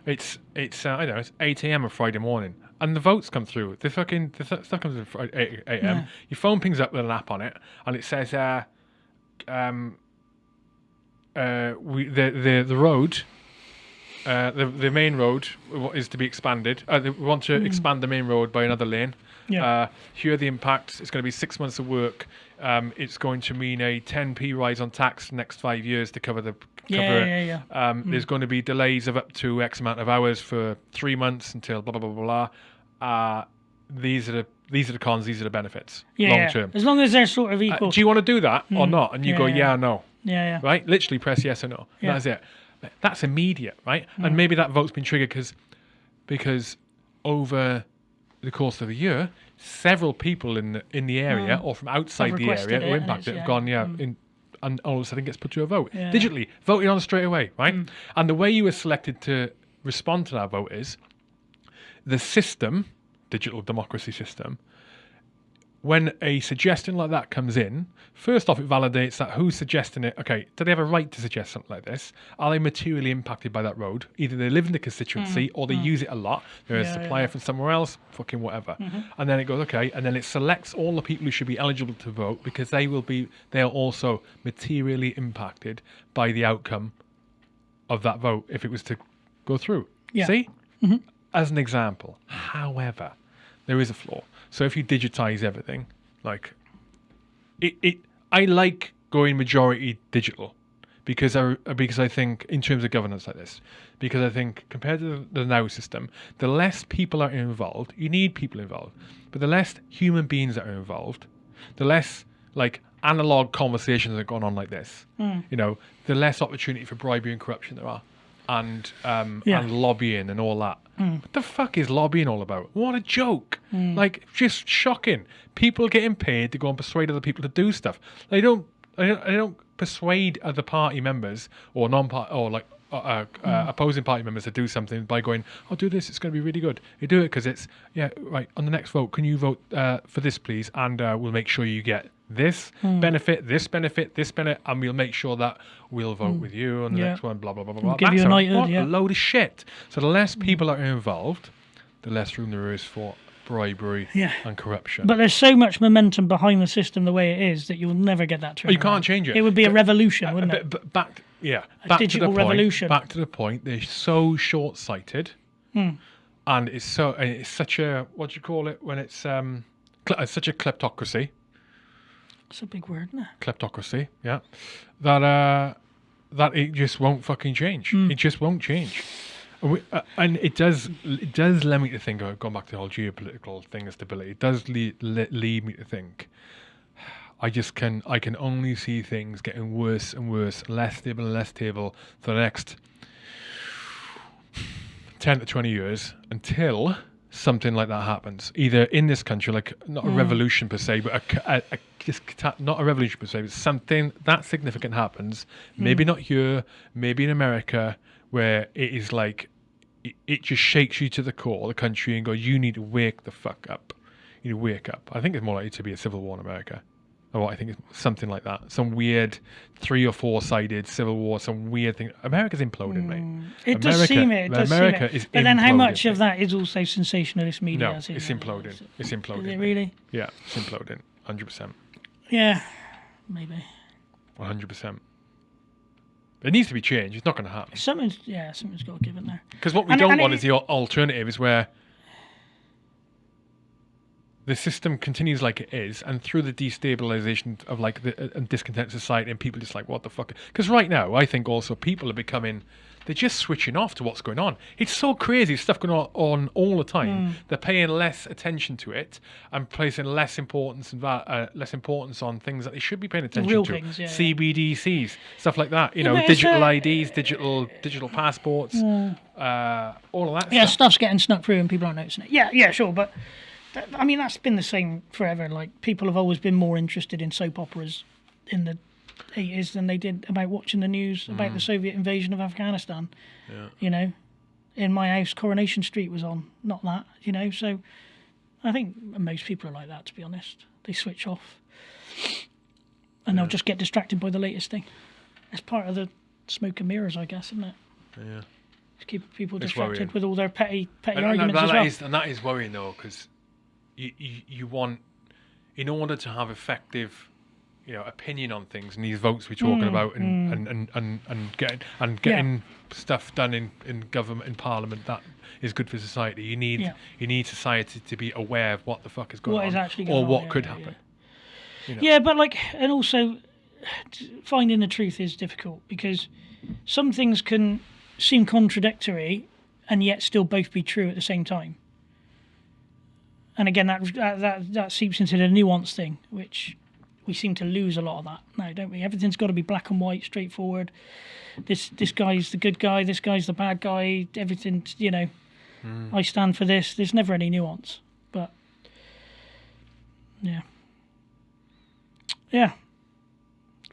It's it's uh, I don't know it's eight a.m. on Friday morning, and the votes come through. The fucking the th- stuff comes in eight a.m. Yeah. Your phone pings up with an app on it, and it says, uh, um, uh, we the the the road uh, the the main road is to be expanded. Uh, they want to expand the main road by another lane. Yeah. Uh, here are the impacts. It's going to be six months of work. Um, it's going to mean a 10p rise on tax next five years to cover the cover Yeah, it. yeah, yeah. Um, There's going to be delays of up to X amount of hours for three months until blah blah blah blah. blah. Uh, these are the these are the cons. These are the benefits Yeah, long term. As long as they're sort of Uh, equal. do you want to do that or not? And you Yeah, go, yeah. yeah, or no yeah, yeah. right? Literally press yes or no. Yeah. That's it. That's immediate, right? Mm. And maybe that vote's been triggered because because over the course of a year, several people in the in the area or from outside the area Mm. who it impacted it's- have gone, yeah, in, and all of a sudden gets put to a vote Yeah. Mm. digitally, voted on straight away, right? And the way you were selected to respond to that vote is the system, digital democracy system, when a suggestion like that comes in, first off, it validates that who's suggesting it. Okay, do they have a right to suggest something like this? Are they materially impacted by that road? Either they live in the constituency mm. or they mm. use it a lot. They're a supplier yeah. from somewhere else, fucking whatever. Mm-hmm. And then it goes, okay, and then it selects all the people who should be eligible to vote because they will be, they are also materially impacted by the outcome of that vote if it was to go through. Yeah. See? Mm-hmm. As an example. However, there is a flaw. So if you digitize everything, like it, it I like going majority digital because I because I think in terms of governance like this, because I think compared to the, the now system, the less people are involved, you need people involved, but the less human beings that are involved, the less like analog conversations that are going on like this, you know, the less opportunity for bribery and corruption there are, and um, Yeah. and lobbying and all that. What the fuck is lobbying all about? What a joke! Like, just shocking. People getting paid to go and persuade other people to do stuff. They don't. They don't, they don't persuade other party members or non-party or like uh, uh, uh, opposing party members to do something by going, "Oh, do this. It's going to be really good." You do it because it's yeah, right. On the next vote, can you vote uh, for this, please? And uh, we'll make sure you get this benefit, this benefit, this benefit, and we'll make sure that we'll vote with you on the Yeah. next one, blah, blah, blah, blah, blah. give you That's a a, yeah. a load of shit. So the less people are involved, the less room there is for bribery Yeah. and corruption. But there's so much momentum behind the system the way it is that you'll never get that Oh, you can't change it. It would be a revolution, wouldn't it? but, back, yeah, back digital to the point, revolution. Back to the point. They're so short-sighted, Hmm. and it's so and it's such a what do you call it when it's um it's such a kleptocracy. It's a big word, isn't it? kleptocracy, yeah, that uh, that it just won't fucking change. Hmm. It just won't change. And, we, uh, and it does it does lead me to think, uh, going back to the whole geopolitical thing of stability, it does lead, lead, lead me to think. I just can I can only see things getting worse and worse, less stable and less stable for the next ten to twenty years until something like that happens. Either in this country, like not a revolution per se, but a, a, a just not a revolution per se, but something that significant happens. Maybe mm. not here, maybe in America, where it is like it, it just shakes you to the core, the country, and go, you need to wake the fuck up. You need to wake up. I think it's more likely to be a civil war in America. Or I think it's something like that. Some weird three or four sided civil war, some weird thing. America's imploding, mate. Hmm. It does seem it. It does America seem is it. But then how much of that is also sensationalist media? No, it's in- imploding. It's Is imploding. it really? Yeah, it's imploding. 100%. Yeah, maybe. 100%. It needs to be changed. It's not going to happen. Something's yeah, something's got to give in there. Because what we And- don't and want it- is the alternative is where the system continues like it is, and through the destabilization of like the uh, and discontent society, and people just like what the fuck. Because right now, I think also people are becoming they're just switching off to what's going on. It's so crazy stuff going on, on all the time. Hmm. They're paying less attention to it and placing less importance and uh, less importance on things that they should be paying attention real to. things, yeah, yeah. CBDCs, stuff like that. You Yeah, know, digital uh, IDs, digital digital passports, uh, all of that. Yeah, stuff. stuff's getting snuck through and people aren't noticing it. Yeah, yeah, sure, but that, I mean that's been the same forever. Like people have always been more interested in soap operas in the eighties than they did about watching the news about the hmm. Soviet invasion of Afghanistan. Yeah. You know, in my house, Coronation Street was on, not that. You know, so I think most people are like that. To be honest, they switch off and they'll just get distracted by the latest thing. It's part of the smoke and mirrors, I guess, isn't it? Yeah. Just keep people distracted with all their petty petty And, and arguments that as well. is- and that is worrying though, because you, you you want, in order to have effective, you know, opinion on things and these votes we're talking about, and, and, and, and, and getting and Mm, Yeah. getting stuff done in, in government in parliament that is good for society. You need Yeah. you need society to be aware of what the fuck is going What on, is actually or on, what yeah, could happen. Yeah, but like, and also finding the truth is difficult because some things can seem contradictory and yet still both be true at the same time. And again, that that that, seeps into the nuance thing, which we seem to lose a lot of that now, don't we? Everything's got to be black and white, straightforward. This this guy's the good guy, this guy's the bad guy. Everything, you know. I stand for this. There's never any nuance, but yeah. Yeah.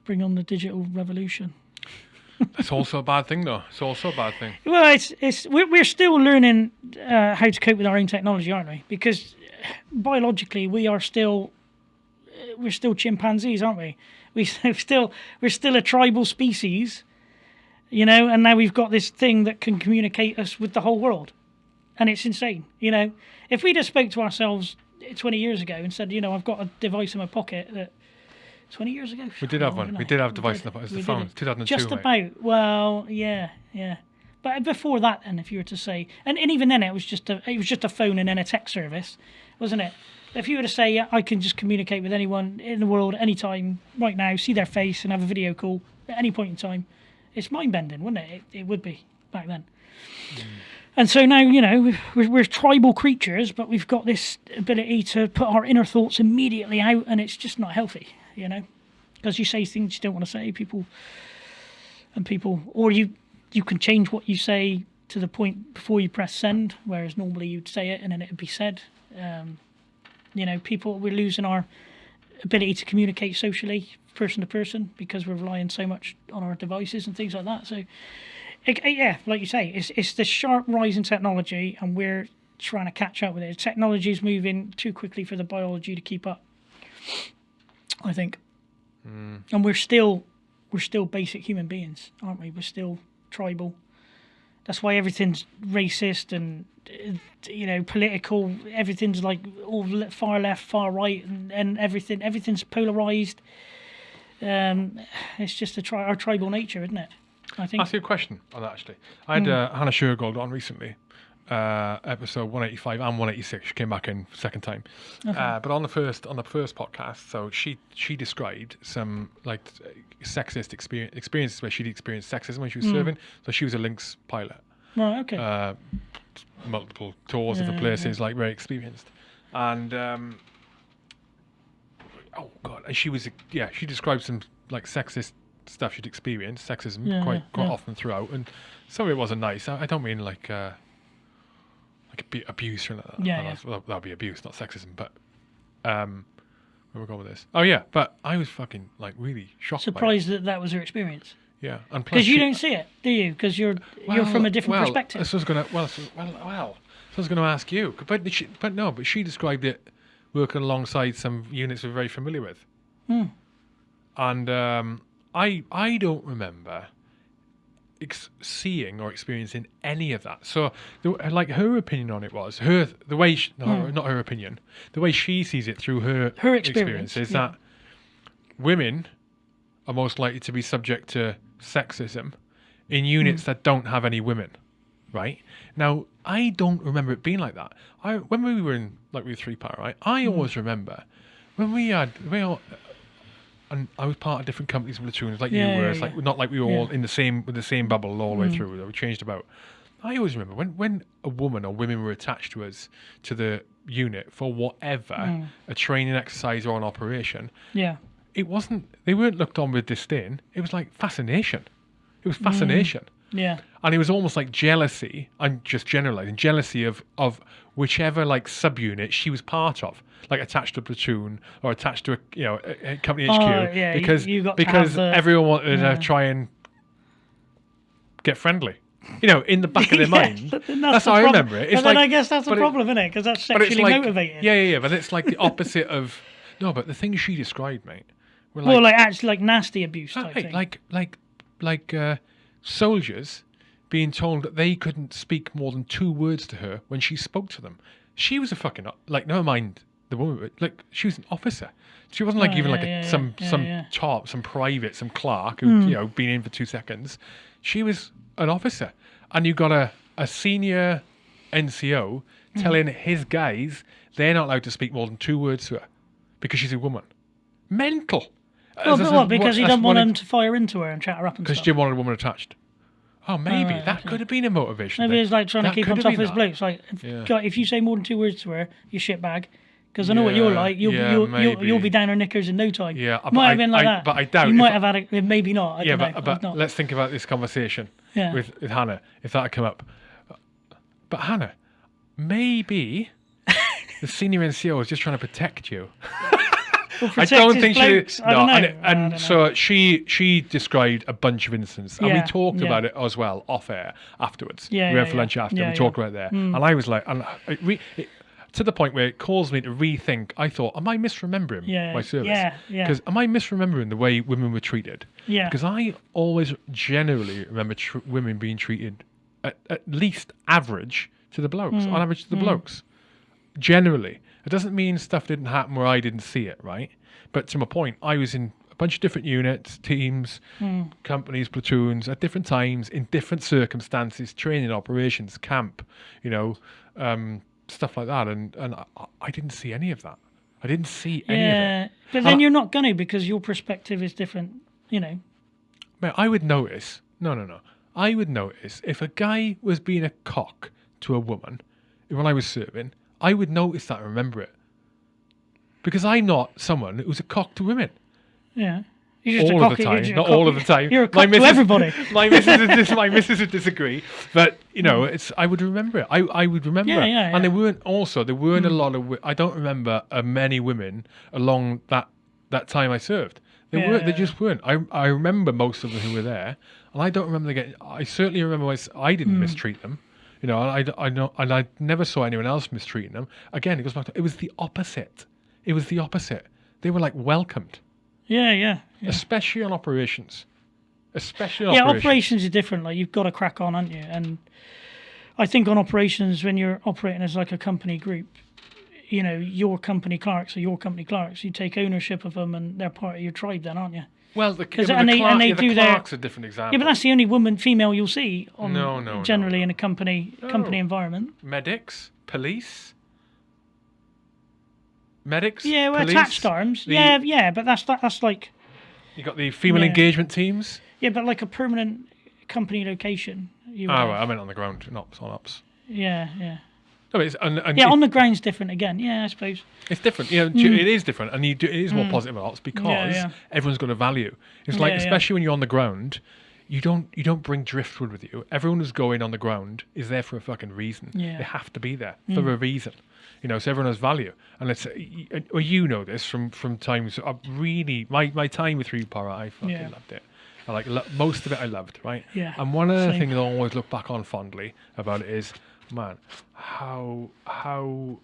Bring on the digital revolution. It's also a bad thing though. It's also a bad thing. Well, it's it's we're, we're still learning uh, how to cope with our own technology, aren't we? Because biologically, we are still we're still chimpanzees, aren't we? We still we're still a tribal species, you know. And now we've got this thing that can communicate us with the whole world, and it's insane, you know. If we just spoke to ourselves twenty years ago and said, you know, I've got a device in my pocket that. 20 years ago? We did have one. We did have a device in the- it's the phone. it. 2002, Just mate. about. Well, yeah, yeah. But before that, then, if you were to say, and, and even then, it was just a it was just a phone and then a text service, wasn't it? If you were to say, yeah, I can just communicate with anyone in the world anytime, right now, see their face and have a video call at any point in time, it's mind bending, wouldn't it? it? It would be back then. Hmm. And so now, you know, we're, we're tribal creatures, but we've got this ability to put our inner thoughts immediately out, and it's just not healthy, you know, because you say things you don't want to say. People and people, or you you can change what you say to the point before you press send, whereas normally you'd say it and then it'd be said. Um, you know, people we're losing our ability to communicate socially, person to person, because we're relying so much on our devices and things like that. So, it, yeah, like you say, it's it's the sharp rise in technology, and we're trying to catch up with it. Technology is moving too quickly for the biology to keep up. I think. Hmm. And we're still we're still basic human beings, aren't we? We're still tribal. That's why everything's racist and you know political. Everything's like all far left, far right, and, and everything. Everything's polarized. Um, it's just a tri- our tribal nature, isn't it? I think. Ask you a question on that actually. I had uh, Hannah Shergold on recently, uh, episode 185 and 186. She came back in second time, uh, but on the first on the first podcast, so she she described some like sexist experience experiences where she'd experienced sexism when she was serving. So she was a Lynx pilot, Right. Okay. uh, multiple tours, Yeah, places, like very experienced, and. Um, Oh god, and she was yeah. She described some like sexist stuff she'd experienced, sexism Yeah, quite quite yeah. often throughout, and some of it wasn't nice. I, I don't mean like uh, like abu- abuse or anything like that. Yeah, Well, that'd be abuse, not sexism. But um, where we going with this? Oh yeah, but I was fucking like really shocked. Surprised that that was her experience. Yeah, and Because you she- don't see it, do you? Because you're you're from a different well, perspective. This was gonna well, so- well, well. So I was going to ask you, but she, but no, but she described it working alongside some units we're very familiar with, Hmm. and um, I I don't remember ex- seeing or experiencing any of that. So, the, like her opinion on it was her the way she, no, not her opinion, the way she sees it through her Hmm. Her experience, is yeah. that women are most likely to be subject to sexism in units that don't have any women, right? Now, I don't remember it being like that. I when we were in like we were Three Para, right? I Hmm. always remember when we had we all, and I was part of different companies and platoons like Yeah, you were. yeah, it's like not like we were all in the same with the same bubble all the way mm. through. We changed about. I always remember when when a woman or women were attached to us to the unit for whatever mm. a training exercise or an operation yeah. it wasn't they weren't looked on with disdain it was like fascination it was fascination Yeah. and it was almost like jealousy i'm just generalizing jealousy of of whichever like subunit she was part of like attached to a platoon or attached to a you know a, a company hq Oh, yeah, because you got to because the- everyone wanted yeah. to try and get friendly you know in the back of their Yeah, mind but then that's, the how i remember it But it's then like I guess that's a problem, isn't it? Because that's sexually like motivated. yeah yeah yeah but it's like the opposite of no but the things she described mate were Well, like actually, like nasty abuse type thing. like like like uh, soldiers being told that they couldn't speak more than two words to her when she spoke to them. She was a fucking like never mind the woman, but, like she was an officer. She wasn't like Oh, even yeah, like a, yeah, some yeah, some yeah. top, some private, some clerk who hmm. you know been in for two seconds. She was an officer, and you got a a senior NCO hmm. telling his guys they're not allowed to speak more than two words to her because she's a woman. Mental. Well, but what? Because he doesn't want them to fire into her and chat her up and because stuff. Jim wanted a woman attached. Oh, maybe oh, right, that okay. could have been a motivation. Maybe it's like trying That to keep could on have top of been his that. blokes. Like, if, Yeah. God, if you say more than two words to her, you shit bag. Because I know what you're Yeah, like. You'll, yeah, you'll, you'll, maybe. you'll be down her knickers in no time. Yeah, but might I- have been like I- that. but I doubt You if might I- have had a. Maybe not. I Yeah, don't but. I've but not. let's think about this conversation Yeah. with, with Hannah, if that had come up. But Hannah, maybe the senior NCO is just trying to protect you. I don't think blokes. she. I and, and so she she described a bunch of incidents, and we talked yeah. about it as well off air afterwards. Yeah, we yeah, went for yeah. lunch after. Yeah, we yeah. talked about it there, and I was like, and it re, it, to the point where it caused me to rethink. I thought, am I misremembering Yeah, my service? yeah, yeah. Because am I misremembering the way women were treated? Yeah. Because I always generally remember tr- women being treated at, at least average to the blokes, Mm, on average to the blokes. Generally, it doesn't mean stuff didn't happen where I didn't see it, right? But to my point, I was in a bunch of different units, teams, Hmm. companies, platoons at different times in different circumstances, training, operations, camp, you know, um, stuff like that, and and I, I didn't see any of that. I didn't see any of it. Yeah, but then And I- you're not going to because your perspective is different. You know. Mate, I would notice. No, no, no. I would notice if a guy was being a cock to a woman when I was serving. I would notice that and remember it because I'm not someone who's a cock to women. Yeah. You're just a all of cocky- the you're time, not all of the time. You're a My cock to missus- everybody. my missus, would dis- my missus would disagree, but you know, it's. I would remember it. I, I would remember Yeah, it. yeah, And there weren't also there weren't a lot of. I don't remember uh, many women along that that time I served. There were. There Yeah. just weren't. I I remember most of them who were there, and I don't remember them getting. I certainly remember I didn't mistreat them. You know, I, I know, and I never saw anyone else mistreating them. Again, it goes back to it was the opposite. It was the opposite. they were like welcomed, Yeah, yeah. Yeah, especially on operations. Especially on yeah operations. operations are different. Like you've got to crack on, aren't you? And I think on operations, when you're operating as like a company group, you know, your company clerks are your company clerks. You take ownership of them, and they're part of your tribe, then, aren't you? Well, the, yeah, and the, they- and they yeah, the do their- clerk's a different example. Yeah, but that's the only woman, female you'll see on No, no, generally no. in a company company oh. environment. medics, police, medics. Yeah, well, police, attached arms. the- yeah, yeah, but that's that, that's like You got the female Yeah. engagement teams. yeah, but like a permanent company location. You Oh, right, I meant on the ground, not on ops. Yeah, yeah, No, it's, and, and yeah. it- On the ground's different again. Yeah, I suppose. It's different. You know, it is different, and you do, it is more positive ops because Mm. yeah. everyone's got a value. It's like, Yeah, yeah. especially when you're on the ground, you don't you don't bring driftwood with you. Everyone who's going on the ground is there for a fucking reason. Yeah. Mm. They have to be there for a reason. You know, so everyone has value, and it's well, you know this from from times. I really my my time with Three Para, I fucking Yeah. loved it. I like lo- most of it. I loved, right? Yeah, And one of the things I always look back on fondly about it is, man, how how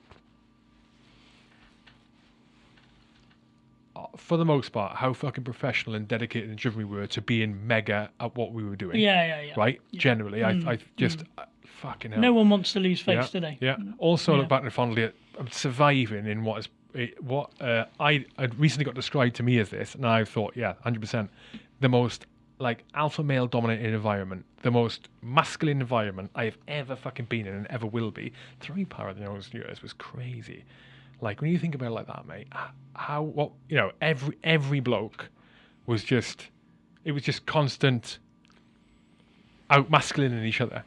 uh, for the most part, how fucking professional and dedicated and driven we were to being mega at what we were doing. Yeah, yeah, yeah. Right? Generally, I, I just uh, fucking hell. No one wants to lose face yeah, today. Yeah. Also, Yeah. look back and fondly at um, surviving in what is it, what uh, I I recently got described to me as this, and I thought, yeah, hundred percent, the most like alpha male dominated environment, the most masculine environment I have ever fucking been in and ever will be. Three para in those years was crazy. Like when you think about it like that, mate, how what you know, every every bloke was just it was just constant out masculine in each other.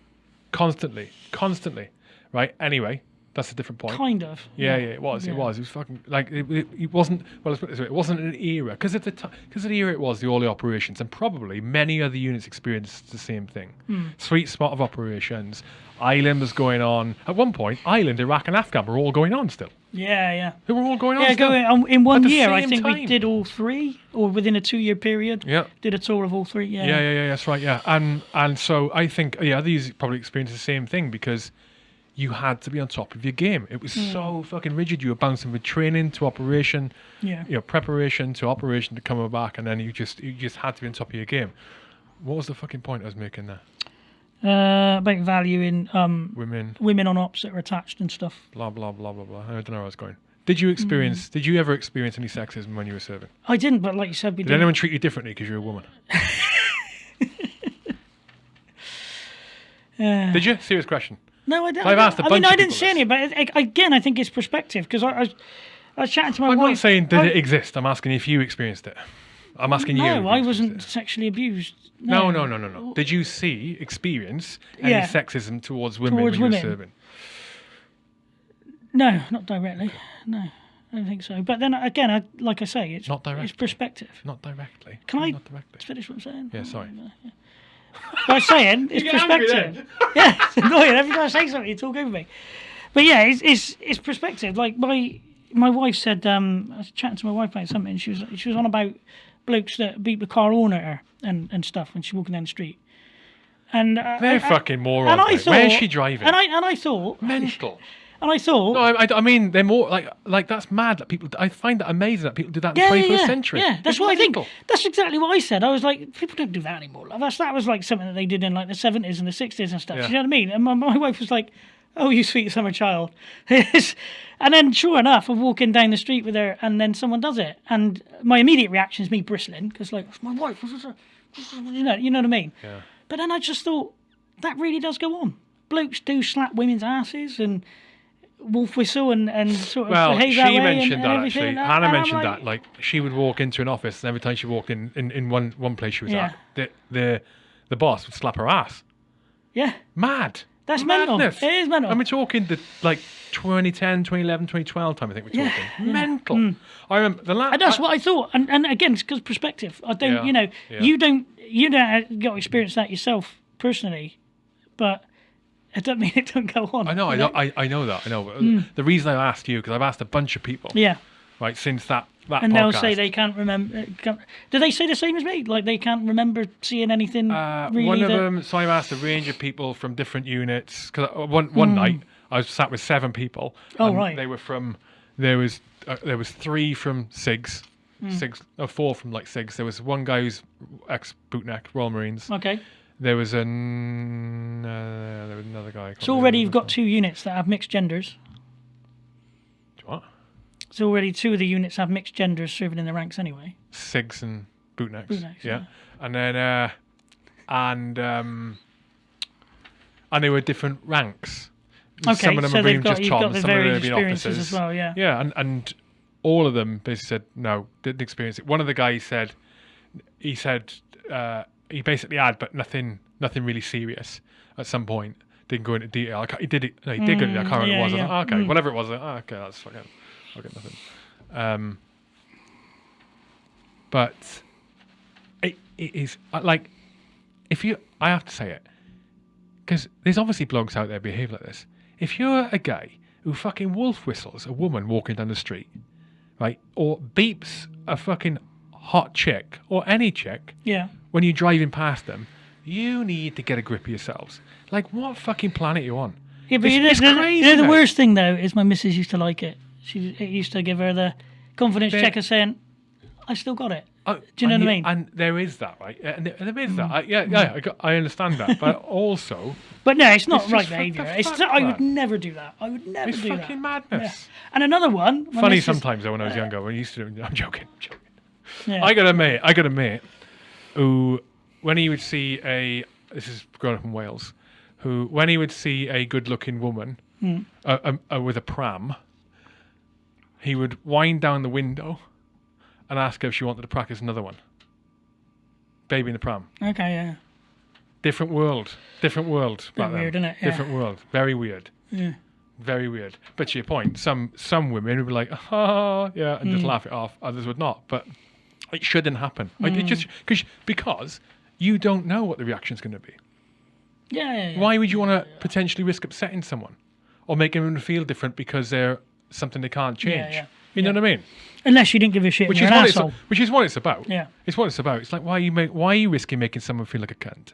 Constantly. Constantly. Right? Anyway, that's a different point. Kind of. Yeah, yeah, it was. It was. It was fucking like it, it, it wasn't. Well, let's put it this way: it wasn't an era because at the time, because of the era it was the early operations, and probably many other units experienced the same thing. Hmm. Sweet spot of operations. Island was going on at one point. Island, Iraq, and Afghan were all going on still. Yeah, yeah. They were all going on. Yeah, still. going um, in one year. I think we did all three, or within a two-year period. Yeah. Did a tour of all three. Yeah. Yeah, yeah, yeah, that's right. Yeah, and and so I think yeah, these probably experienced the same thing because you had to be on top of your game. It was Hmm. so fucking rigid. You were bouncing from training to operation, Yeah. you know, preparation to operation to coming back, and then you just you just had to be on top of your game. What was the fucking point I was making there? Uh, about valuing um, Women, women on ops that are attached and stuff. blah blah blah blah blah. I don't know where I was going. Did you experience? Hmm. Did you ever experience any sexism when you were serving? I didn't, but like you said, we Did did. anyone treat you differently because you're a woman? Uh, Did you? Serious question. No, I didn't. I've asked a I bunch mean, of I didn't people say any, but it, again, I think it's perspective because I, I, was, I was chatting to my I'm wife. not saying did I- it exist. I'm asking if you experienced it. I'm asking you. if No, you I experienced wasn't it. sexually abused. No, no, no, no, no. Did you see, experience any Yeah. sexism towards women Towards when you women. were serving? No, not directly. No, I don't think so. But then again, I, like I say, it's Not directly. It's perspective. Not directly. Can I- Not directly. Finish what I'm saying. Yeah, sorry. What I'm saying it's perspective. yeah, it's annoying. Every time I say something, you talk over me. But yeah, it's it's, it's perspective. Like my my wife said, um, I was chatting to my wife about something. And She was she was on about blokes that beat the car horn at her and, and stuff when she's walking down the street. And uh, They're I- fucking morons. and I thought, Where's she driving? And I and I thought, Mental. And I thought, No, I, I- I mean they're more like like that's mad that people. I find that amazing that people do that in yeah, the yeah, 21st yeah, century. yeah. That's It's what I think. That's exactly what I said. I was like, people don't do that anymore. Like, that's that was like something that they did in like the seventies and the sixties and stuff. Yeah. You know what I mean? And my, my wife was like, "Oh, you sweet summer child," and then sure enough, I'm walking down the street with her, and then someone does it, and my immediate reaction is me bristling because like it's my wife, you know, you know what I mean? Yeah. But then I just thought that really does go on. Blokes do slap women's asses and wolf whistle and, and sort of Well, behave she that way mentioned and, that and actually. And- Hannah mentioned like, that. Like she would walk into an office, and every time she walked in in, in one one place she was Yeah. at, the the the boss would slap her ass. Yeah, Mad. That's mental. Madness. It is mental. And we're talking the like 2010, 2011, 2012 time. I think we're talking yeah. mental. Mm. I remember the last. And that's what I thought. And, and again, it's because perspective. I don't, Yeah, you know, yeah. you don't, you don't get experience that yourself personally, but it doesn't mean it don't go on. I know, I know, I, I know that. I know. But The reason I asked you because I've asked a bunch of people, Yeah, right, since that that and podcast. they'll say they can't remember. uh, Can't, do they say the same as me? Like they can't remember seeing anything Uh, really? one of that- them. So I've asked a range of people from different units. Because one one night I was sat with seven people. Oh, and right. They were from. There was uh, there was three from Sigs, Sigs, or four from like Sigs. There was one guy who's ex bootneck Royal Marines. Okay. There was an uh, there was another guy. So already you've got two units that have mixed genders. what So already two of the units have mixed genders serving in the ranks anyway. Sigs and bootnecks. Bootnecks, yeah. yeah. and then uh, and um, and they were different ranks. Okay, some of them so have they've been got just you've got the some of them have been experiences officers. as well. Yeah. Yeah, and, and all of them basically said no, didn't experience it. One of the guys said he said uh, he basically had, but nothing nothing really serious at some point. Didn't go into detail. I he did it. No, he did go into. I can't remember yeah, what it was. I yeah. thought, okay, Mm. whatever it was. Thought, oh, okay, that's fucking. I'll get nothing. Um, but it, it is uh, like if you. I have to say it because there's obviously blogs out there behave like this. If you're a guy who fucking wolf whistles a woman walking down the street, right, or beeps a fucking hot chick or any chick Yeah. When you're driving past them, you need to get a grip of yourselves. Like, what fucking planet are you on? Yeah, but It's- you know, it's the, crazy, you know, the worst thing though is my missus used to like it. She it used to give her the confidence But- checker saying, "I still got it." Oh, Do you know what I mean? Mm. And there is that, right? And there, and there is that. I, yeah, yeah, I, got, I understand that. But also, But no, it's not It's right. It's fuck, I would never do that. I would never it's do fucking that. madness. And another one. Funny sometimes though when I was younger. When I used to, do, I'm joking. I'm joking. Yeah. I got a mate. I got a mate who, when he would see a, this is growing up in Wales, who when he would see a good-looking woman Hmm. uh, um, uh, with a pram, he would wind down the window and ask her if she wanted to practice another one. Baby in the pram. Okay, yeah. Different world. Different world. back then. weird, innit? Yeah. Different world. Very weird. Yeah. Very weird. But to your point, some some women would be like, ah, yeah, and Mm. just laugh it off. Others would not. But it shouldn't happen. Like, Mm. it just cause, because you don't know what the reaction is going to be. Yeah, yeah, yeah. Why would you want to potentially risk upsetting someone or making them feel different because they're something they can't change? yeah. You know what I mean? Unless you didn't give a shit. Which is what it's asshole. which is what it's about. Yeah. It's what it's about. It's like why are you make why are you risking making someone feel like a cunt?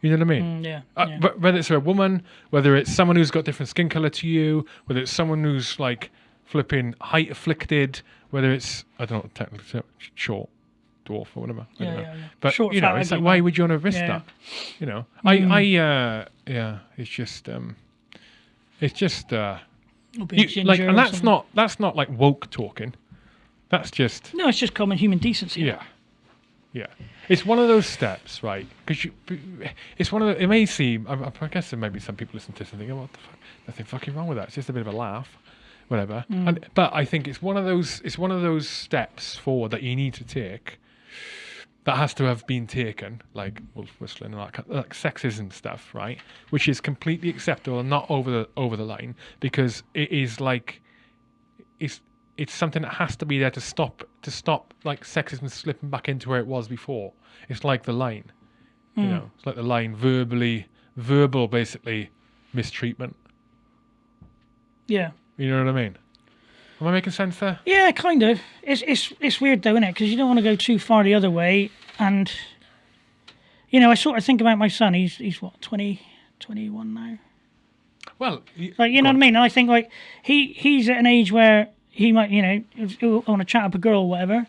You know what I mean? Mm, yeah. Uh, yeah. Whether it's a woman, whether it's someone who's got different skin color to you, whether it's someone who's like flipping height afflicted, whether it's I don't know technically short, dwarf or whatever. Yeah, yeah, yeah. But Short, you know, it's like why would you want to risk Yeah. that? You know, I I uh yeah, it's just um, it's just uh, you, like, and that's not that's not like woke talking. That's just No, it's just common human decency. yeah. Yeah. It's one of those steps, right? Because you, it's one of the, it may seem, I, I guess there may be some people listen to this and thinking, what the fuck, nothing fucking wrong with that. It's just a bit of a laugh, whatever. Mm. And, but I think it's one of those, it's one of those steps forward that you need to take that has to have been taken, like wolf whistling and that, kind- like sexism stuff, right? Which is completely acceptable and not over the, over the line because it is like, it's it's something that has to be there to stop to stop like sexism slipping back into where it was before. It's like the line, you mm. know, it's like the line verbally, verbal basically mistreatment. Yeah. You know what I mean? Am I making sense there? Yeah, kind of. It's it's it's weird though, isn't it? Because you don't want to go too far the other way, and you know, I sort of think about my son. He's he's what 20, 21 now. Well, y- Like you know what I mean? And I think like he he's at an age where he might you know he'll want to chat up a girl or whatever,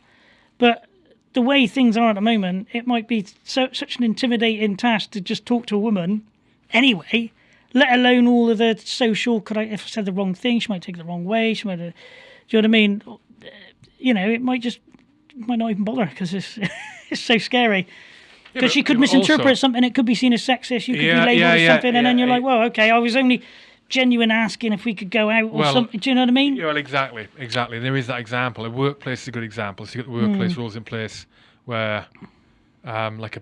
but the way things are at the moment, it might be so such an intimidating task to just talk to a woman anyway. Let alone all of the social. Could I if I said the wrong thing, she might take it the wrong way. She might. uh, Do you know what I mean? You know, it might just might not even bother because it's it's so scary. Because but- she could misinterpret also- something, it could be seen as sexist. You could Yeah, be labelled yeah, as yeah, something, and then you're like, "Well, okay, I was only genuine asking if we could go out or Well, something." Do you know what I mean? Yeah, well, exactly, exactly. There is that example. A workplace is a good example. So you got the workplace rules in place where, um, like a,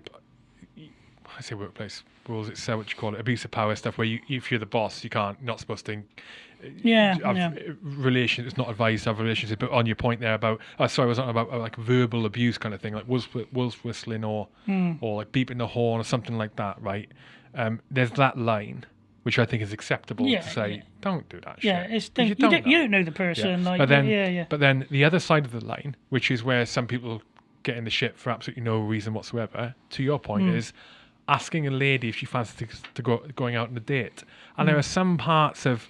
I say workplace rules. It's uh, what you call it, abuse of power stuff. Where you, if you're the boss, you can't, not supposed to Yeah, have yeah. relations. It's not advised to have relationships. But on your point there about, oh, sorry, I was on about uh, like verbal abuse kind of thing, like wolf, wolf whistling or Hmm. or like beeping the horn or something like that, right? Um, there's that line. Which I think is acceptable Yeah, to say, yeah. don't do that. Yeah, shit," it's 'cause don't, you, don't, you don't know the person. Like, but then, yeah, yeah. but then the other side of the line, which is where some people get in the shit for absolutely no reason whatsoever. To your point, Hmm. is asking a lady if she fancies to, to go going out on a date, and Hmm. there are some parts of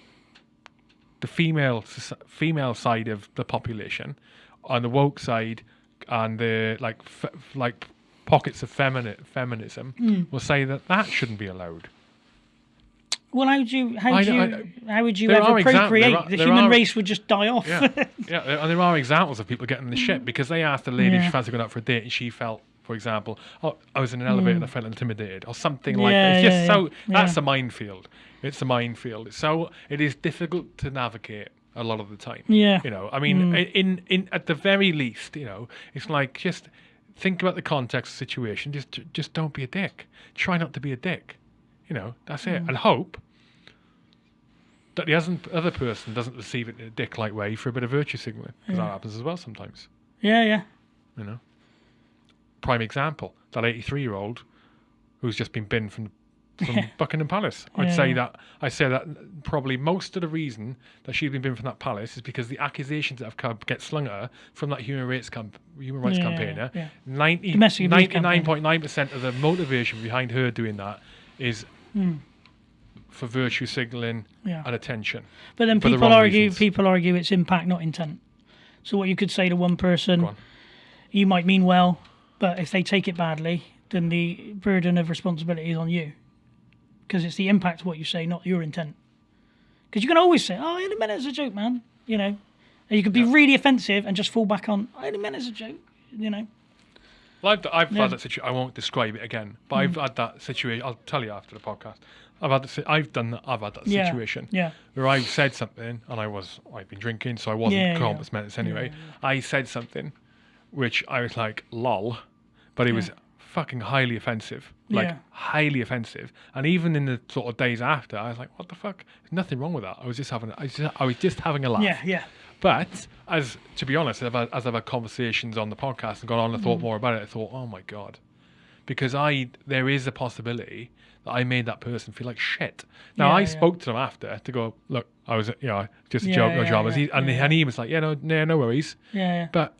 the female female side of the population, on the woke side, and the like f- like pockets of femini- feminism Hmm. will say that that shouldn't be allowed. Well, how would you how I would you know- how would you ever exam- procreate? are- the human are- race would just die off. Yeah, yeah, and there are examples of people getting the shit because they asked a lady if she fancied going out for a date and she felt, for example, oh, I was in an elevator and I mm. felt intimidated or something like Yeah, that. It's just yeah, so that's Yeah. a minefield. It's a minefield. So it is difficult to navigate a lot of the time. Yeah. you know, I mean, mm. i- in in at the very least, you know, it's like just think about the context of the situation. Just just don't be a dick. Try not to be a dick. You know, that's it, mm. and hope that the other person doesn't receive it in a dick-like way for a bit of virtue signaling because that happens as well sometimes. yeah, yeah. You know, prime example that 83-year-old who's just been binned from from Buckingham Palace. I'd Yeah, say that I say that probably most of the reason that she's been binned from that palace is because the accusations that have come get slung at her from that human rights camp, human rights Yeah, campaigner. yeah. 90, campaign. 99.9% of the motivation behind her doing that is hmm. for virtue signaling. Yeah. and attention. But then for the people argue reasons. people argue it's impact, not intent. So what you could say to one person, on. you might mean well, but if they take it badly, then the burden of responsibility is on you. Because it's the impact of what you say, not your intent. Because you can always say, "Oh, I only meant it as a joke, man," you know. And you could be really offensive and just fall back on, "I only meant it as a joke," you know. Well, I've, I've Yeah. Had that situation. I won't describe it again, but I've mm. had that situation. I'll tell you after the podcast. I've had. The, I've done that. I've had that Yeah, situation yeah. where I said something, and I was. I'd been drinking, so I wasn't Yeah, yeah. compos mentis anyway. I said something, which I was like, "lol," but it was fucking highly offensive. Like Yeah. highly offensive. And even in the sort of days after, I was like, "What the fuck? There's nothing wrong with that. I was just having. I was just, I was just having a laugh." Yeah, yeah. But as to be honest, I've had, as I've had conversations on the podcast and gone on and thought Mm. more about it, I thought, oh my god, because I there is a possibility that I made that person feel like shit. Now Yeah, I yeah. spoke to them after to go, look, I was you know just a Yeah, joke, no yeah, dramas, yeah, he, and, yeah. and he was like, yeah, no, no, no worries. Yeah, yeah. But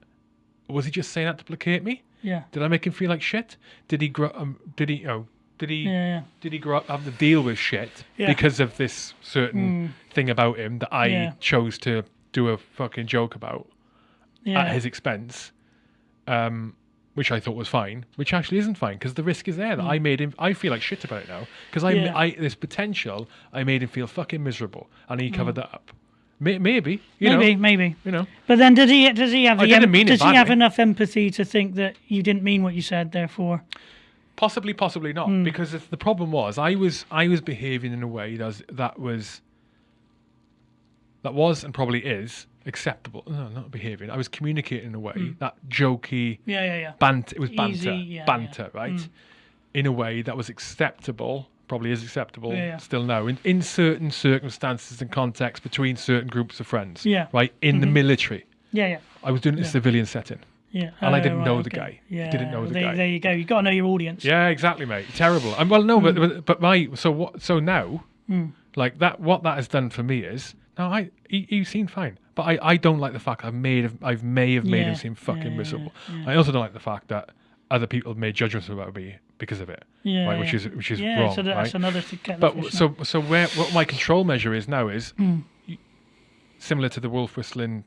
was he just saying that to placate me? Yeah. Did I make him feel like shit? Did he grow? Um, did he? Know, did he? Yeah, yeah. Did he grow up have to deal with shit Yeah. because of this certain thing about him that I Yeah. chose to do a fucking joke about Yeah. at his expense, um, which I thought was fine, which actually isn't fine because the risk is there that I made him. I feel like shit about it now because I, Mm. Yeah. I this potential I made him feel fucking miserable, and he covered Mm. that up. May, maybe you maybe, know, maybe. you know, But then, did he? Does he have? I the didn't mean Does he have enough empathy to think that you didn't mean what you said? Therefore, possibly, possibly not, Hmm. because if the problem was I was I was behaving in a way that was, that was that was and probably is acceptable. No, not behaving. I was communicating in a way that jokey. yeah, yeah, yeah. banter. It was banter, Easy, yeah, banter, yeah. right? In a way that was acceptable, probably is acceptable Yeah, still now, in, in certain circumstances and contexts between certain groups of friends. Yeah. Mm-hmm. Right? In the military. Yeah, yeah, I was doing it in a civilian setting. yeah. And I Oh, didn't right, know the okay. guy. Yeah, Didn't know the there, guy. There you go. You've got to know your audience. Yeah, exactly, mate. Terrible. And well, no, Mm. but, but my so what? So now, like that, what that has done for me is no, I he, he seemed fine, but I, I don't like the fact I've made I've may have made Yeah, him seem fucking yeah, miserable. yeah. I also don't like the fact that other people have made judgments about me because of it. Yeah, right, which is which is yeah, wrong. so that's right? another kettle But of so so where what my control measure is now is Hmm. y- similar to the wolf whistling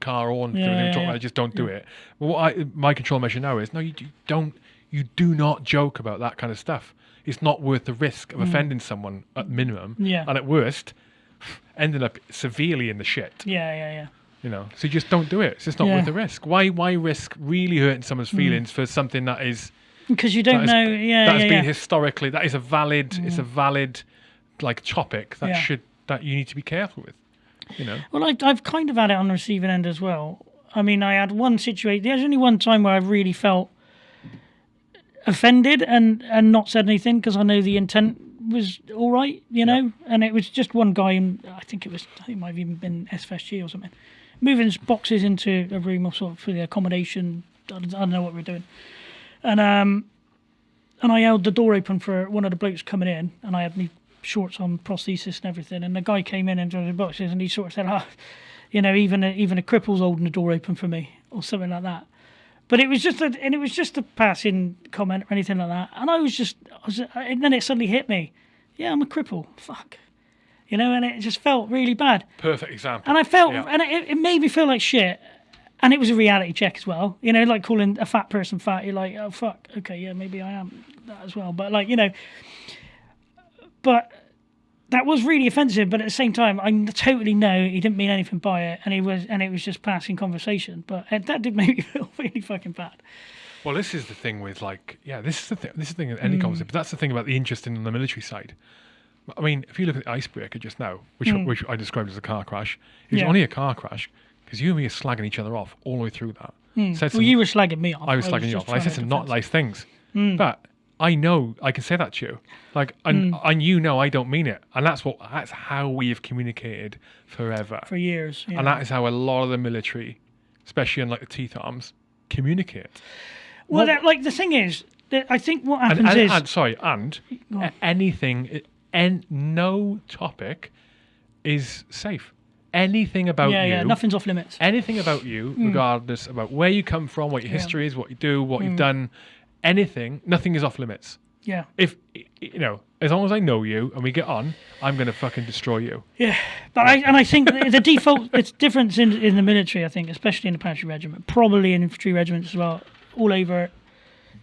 car horn. thing Yeah, yeah, talking yeah. about, just don't do it. Well, what I, my control measure now is no, you do, don't. You do not joke about that kind of stuff. It's not worth the risk of offending someone at minimum, Hmm. Yeah. and at worst, ending up severely in the shit. Yeah, yeah, yeah. You know, so you just don't do it. It's just not worth the risk. Why? Why risk really hurting someone's feelings for something that is Because you don't that is- know. Yeah, that yeah, has yeah. been historically that is a valid it's a mm. valid like topic that Yeah. should that you need to be careful with you know Well, I, I've kind of had it on the receiving end as well. I mean, I had one situation. There's only one time where I really felt offended and and not said anything because I know the intent was all right, you know. And it was just one guy, and I think it was, I think it might have even been SFSG or something, moving boxes into a room or sort of for the accommodation. I don't, I don't know what we were doing, and um, and I held the door open for one of the blokes coming in, and I had my shorts on, prosthesis and everything, and the guy came in into the boxes, and he sort of said, "Ah, you know, even a, even a cripple's holding the door open for me," or something like that. But it was just a, and it was just a passing comment or anything like that, and I was just, I was, and then it suddenly hit me, yeah, I'm a cripple, fuck, you you know, and it just felt really bad. Perfect example. And I felt, Yeah. and it, it made me feel like shit. And it was a reality check as well. You know, like calling a fat person fat. You're like, oh fuck, okay, yeah, maybe I am that as well. But like, you know, but that was really offensive. But at the same time, I totally know he didn't mean anything by it, and he was, and it was just passing conversation. But it, that did make me feel really fucking bad. Well, this is the thing with like, yeah, this is the thing. This is the thing in Hmm. any conversation. But that's the thing about the interest in the military side. I mean, if you look at the icebreaker just now, which which I described as a car crash, it was. Yeah. only a car crash because you and me are slagging each other off all the way through that. Said Hmm. Well, some- you were slagging me off. I was slagging you off. I said some not nice things, Hmm. but I know I can say that to you. Like, and, and you know I don't mean it, and that's what that's how we have communicated forever. for years. Yeah. And that is how a lot of the military, especially in like the teeth arms, communicate. well, that, like the thing is, that I think what And, happens and, is and- sorry, and Go on. a- anything, and no topic is safe. Anything about yeah, you, yeah, nothing's off limits. anything about you, regardless about where you come from, what your history is, what you do, what you've done, anything, nothing is off limits. Yeah. If you know, as long as I know you and we get on, I'm gonna fucking destroy you. Yeah, but I and I think the default it's different in in the military. I think, especially in the infantry regiment, probably in infantry regiments as well, all over,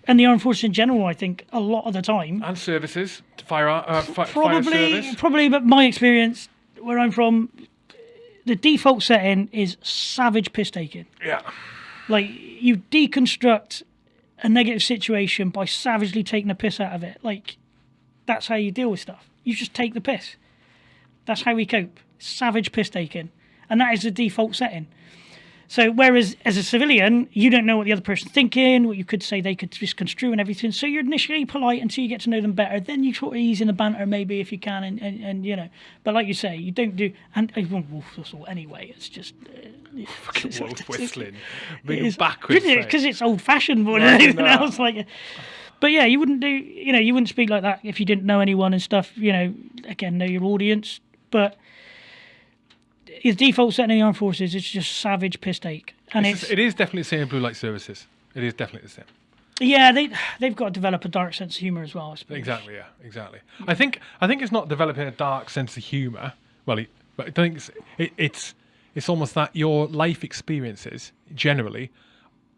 and the armed forces in general. I think a lot of the time, And services, fire, uh, fi- fire probably service. probably, but my experience where I'm from, the default setting is savage piss taking. Yeah. Like you deconstruct a negative situation by savagely taking the piss out of it. Like that's how you deal with stuff. You just take the piss. That's how we cope. Savage piss taking. And that is the default setting. So whereas as a civilian, you don't know what the other person's thinking, what you could say they could misconstrue and everything. So you're initially polite until you get to know them better. Then you sort of ease in the banter maybe if you can and, and, and you know. But like you say, you don't do and well, wolf whistle anyway. It's just uh, Fucking wolf whistling. Being backwards. because it's old fashioned more than anything no. else. Like, but yeah, you wouldn't do. You know, you wouldn't speak like that if you didn't know anyone and stuff. You know, again, know your audience. But his default setting in the armed forces is just savage piss take, and It's- it's, it is definitely the same in blue light services. It is definitely the same. yeah, they they've got to develop a dark sense of humor as well. I suppose. Exactly. Yeah. Exactly. I think. I think it's not developing a dark sense of humor. Well, it, but I think it's, it, it's it's almost that your life experiences generally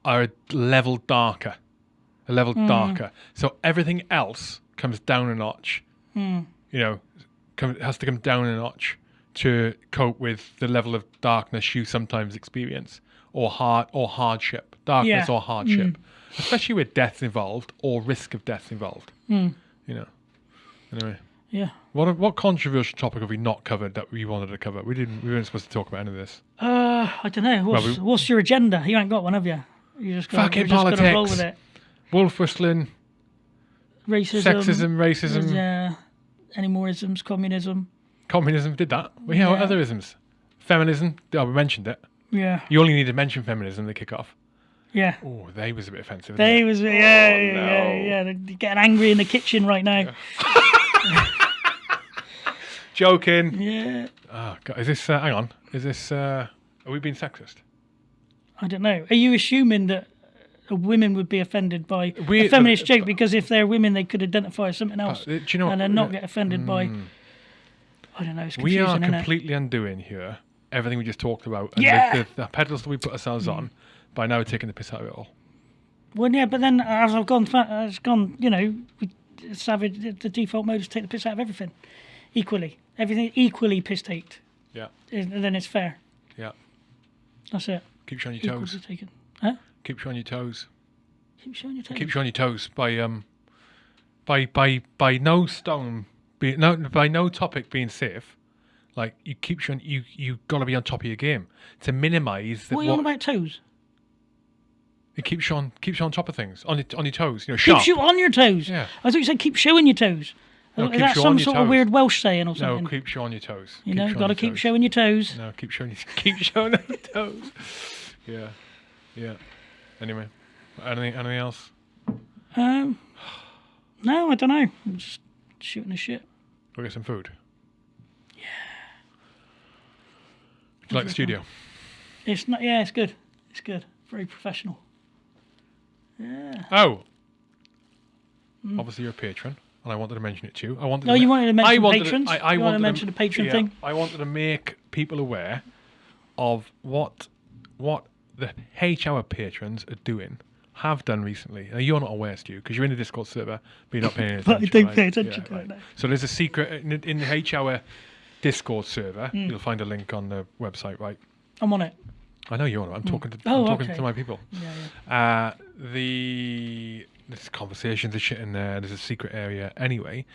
are a level darker, a level hmm. darker. So everything else comes down a notch. Hmm. You know, come, has to come down a notch to cope with the level of darkness you sometimes experience, or hard or hardship, darkness Yeah. or hardship, mm. especially with death involved or risk of death involved. Mm. You know. Anyway, Yeah. what what controversial topic have we not covered that we wanted to cover? We didn't. We weren't supposed to talk about any of this. Uh, I don't know. What's, we- what's your agenda? You ain't got one, have you? You just gonna, Fucking you're just gonna roll politics. with it. Wolf whistling, Racism, sexism, racism, Yeah. Uh, any more isms? Communism. Communism. Did that? Yeah. What Yeah. other isms? Feminism. Oh, we mentioned it. Yeah. You only need to mention feminism to kick off. Yeah. Oh, they was a bit offensive. They They was yeah, yeah, Oh, yeah, no. yeah. They're getting angry in the kitchen right now. joking. Yeah. Oh, God, is this? Uh, hang on. Is this? Uh, are we being sexist? I don't know. Are you assuming that uh, women would be offended by We- a feminist the- joke because if they're women, they could identify as something else, Uh, do you know? and what- then not get offended by? Mm. I don't know. It's We are completely undoing here everything we just talked about. And Yeah. the, the, the pedals that we put ourselves on by now we're taking the piss out of it all. Well, yeah, but then as I've gone, as gone, you know, we, savage. The, the default mode is take the piss out of everything, equally. Everything equally piss taked. Yeah. And then it's fair. Yeah. That's it. Keep showing your toes. taken. Huh? Keeps you on your toes. Keep showing your toes. Keep showing your toes by um by by by no stone be no by no topic being safe. Like you keep you you you gotta be on top of your game to minimise what are you on about toes? it keeps you on keeps you on top of things on your on your toes. You know, sharp. Keeps you on your toes. Yeah. I thought you said keep showing your toes. No, Is that some sort of weird Welsh saying or no, something? keeps you on your toes. you know, got to keep toes. showing your toes. No, keep showing your keep showing your toes. Yeah, yeah. Anyway, anything anything else? Um, no, I don't know. I'm just shooting the shit. Go get some food. Yeah. Would you like the studio? It's not. Yeah, it's good. It's good. Very professional. Yeah. Oh. Hmm. Obviously, you're a patron. and I wanted to mention it to you. I wanted. No, to you ma- wanted to mention I wanted patrons? I, I You wanted to mention the patron yeah, thing? I wanted to make people aware of what what the H Hour patrons are doing, have done recently. Now, you're not aware, Stu, because you're in the Discord server, but you're not paying attention. But I don't right? pay attention to it, no. So there's a secret in, in the H Hour Discord server. Hmm. You'll find a link on the website, right? I'm on it. I know you're on. it. I'm talking to. Oh, I'm talking okay. to my people. Yeah, yeah. Uh, the there's conversations, there's shit in there. There's a secret area. Anyway,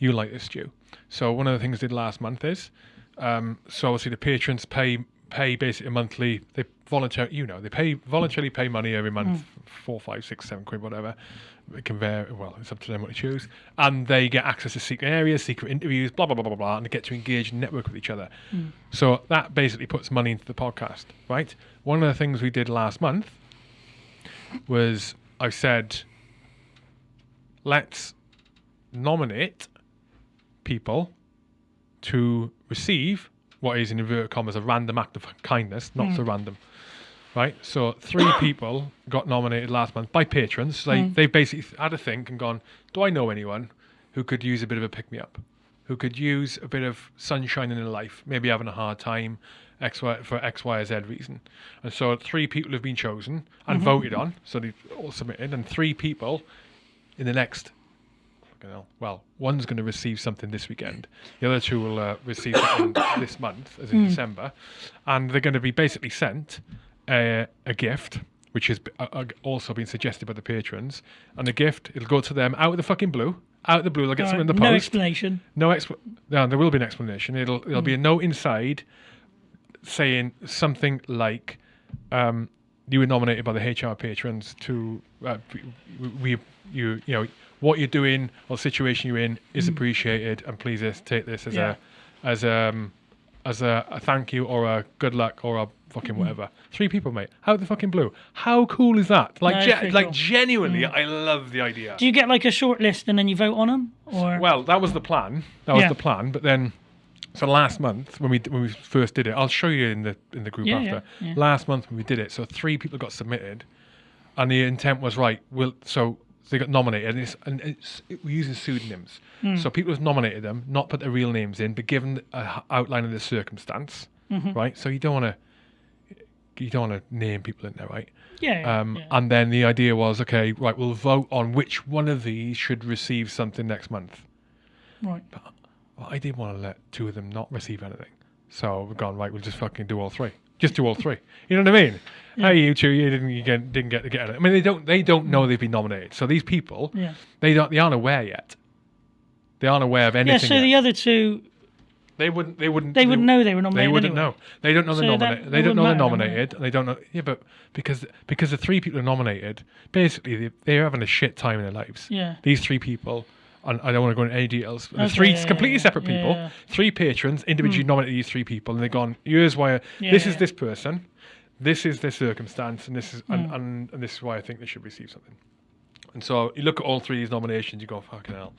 you like this, Stu. So one of the things I did last month is, um, so obviously the patrons pay pay basically monthly. They volunteer, you know, they pay voluntarily pay money every month, mm. four, five, six, seven quid, whatever. It can vary. Well, it's up to them what they choose, and they get access to secret areas, secret interviews, blah blah blah blah blah, blah and they get to engage and network with each other. Mm. So that basically puts money into the podcast, right? One of the things we did last month was I said, let's nominate people to receive what is in inverted commas a random act of kindness, not so random. Right? So three people got nominated last month by patrons. They they basically had a think and gone, Do I know anyone who could use a bit of a pick me up? Who could use a bit of sunshine in their life, maybe having a hard time, X, y, for X, Y, or Z reason. And so three people have been chosen and mm-hmm. voted on. So they've all submitted, and three people in the next you know, well, one's going to receive something this weekend. The other two will uh, receive something this month, as in December, and they're going to be basically sent a, a gift, which has uh, uh, also been suggested by the patrons. And the gift, it'll go to them out of the fucking blue. Out of the blue, they'll get something in the post. no explanation. No expl- no, there will be an explanation. It'll there'll be a note inside saying something like, um, "You were nominated by the H Hour patrons to uh, we, we you you know what you're doing or the situation you're in is appreciated, and please uh, take this as Yeah. a as um as a, a thank you or a good luck or a fucking Mm. whatever. Three people, mate. How the fucking blue? How cool is that? Like, No, ge- like cool. genuinely, I love the idea. Do you get like a short list and then you vote on them, or Well, that was the plan. That was Yeah. the plan. But then, so last month when we when we first did it, I'll show you in the in the group Yeah, after. yeah. Last month when we did it, so three people got submitted, and the intent was right. Well, so they got nominated, and, it's, and it's, we're using pseudonyms. Hmm. So people have nominated them, not put their real names in, but given a h- outline of the circumstance, Mm-hmm. right? So you don't want to. You don't want to name people in there, right? yeah, Um, yeah. And then the idea was, okay, right, we'll vote on which one of these should receive something next month. right? Well, I didn't want to let two of them not receive anything. So we've gone right. We'll just fucking do all three. Just do all three. You know what I mean? Hey, you two, you didn't you get, didn't get to get it. I mean, they don't they don't know they've been nominated. So these people, Yeah. they don't they aren't aware yet. They aren't aware of anything. Yeah. So yet. the other two, they wouldn't. They wouldn't. they wouldn't know they were nominated. They wouldn't anyway. know. They don't know So they're nominated. that They don't know they're nominated, and they don't know. Yeah, but because because the three people are nominated, basically they, they're having a shit time in their lives. Yeah. These three people, I don't want to go into any details. Okay, three yeah, completely separate yeah, people, yeah. three patrons individually nominated these three people, and they've gone. Here's why. This is this person. This is their circumstance, and this is Hmm. and, and, and this is why I think they should receive something. And so you look at all three of these nominations, you go, fucking hell,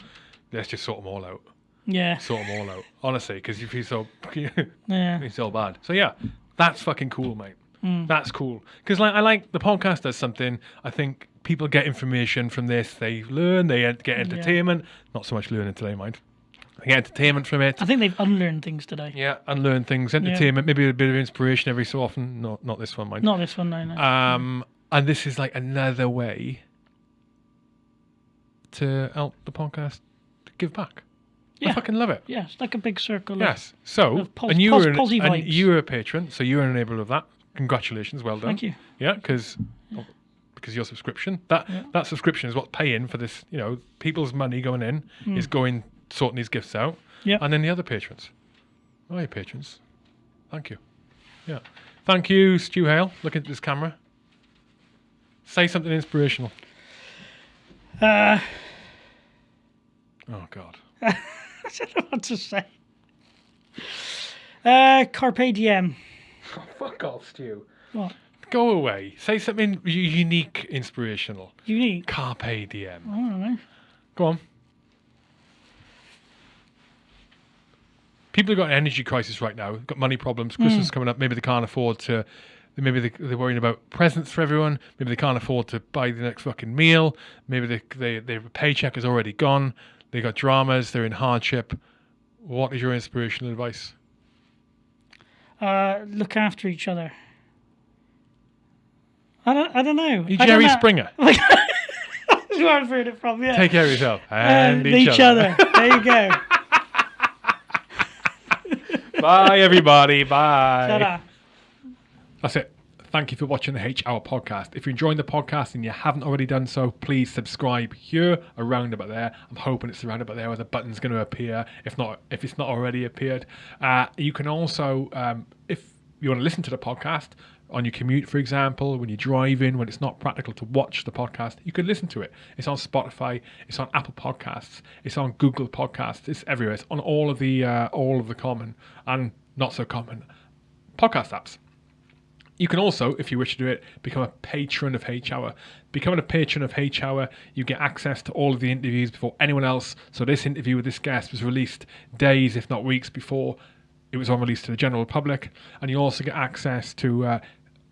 let's just sort them all out. Yeah. Sort them all out, honestly, because you feel so. Yeah. It's so bad. So yeah, that's fucking cool, mate. That's cool because like I like the podcast does something. I think people get information from this. They learn. They get entertainment. Not so much learning today, mind. They get entertainment from it. I think they've unlearned things today. Yeah, and learn things. Entertainment, maybe a bit of inspiration every so often. Not not this one, mind. Not this one, no, no. Um, and this is like another way to help the podcast give back. Yeah. I Yeah. fucking love it. yeah, it's like a big circle. of- Yes. So, Of pos- and you pos- were an, and you were a patron, so you were an enabler of that. Congratulations, well done. Thank you. Yeah, because because your subscription that that subscription is what's paying for this. You know, people's money going in is going sorting these gifts out. Yeah. And then the other patrons. Oh, your patrons. Thank you. Yeah. Thank you, Stu Hale. Look into this camera. Say something inspirational. Uh, Oh God. I don't know what to say. Uh, Carpe Diem. Oh, fuck off, Stu. What? Go away. Say something unique, inspirational. Unique. Carpe diem. I don't know. Go on. People have got an energy crisis right now. Got money problems. Christmas is coming up. Maybe they can't afford to. Maybe they, they're worrying about presents for everyone. Maybe they can't afford to buy the next fucking meal. Maybe they, they, their paycheck is already gone. They got dramas. They're in hardship. What is your inspirational advice? Uh, look after each other. I don't. I don't know. You Jerry know. Springer. That's where I'm heard it from. Yeah. Take care of yourself Uh, and each, other. There you go. Bye, everybody. Bye. Ta-da. That's it. Thank you for watching the H Hour podcast. If you're enjoying the podcast and you haven't already done so, please subscribe here, around about there. I'm hoping it's around about there where the button's going to appear. If not, if it's not already appeared, uh, you can also, um, if you want to listen to the podcast on your commute, for example, when you're driving, when it's not practical to watch the podcast, you can listen to it. It's on Spotify, it's on Apple Podcasts, it's on Google Podcasts, it's everywhere. It's on all of the uh, all of the common and not so common podcast apps. You can also, if you wish to do it, become a patron of H Hour. Becoming a patron of H Hour, you get access to all of the interviews before anyone else. So this interview with this guest was released days, if not weeks, before it was on release to the general public, and you also get access to uh,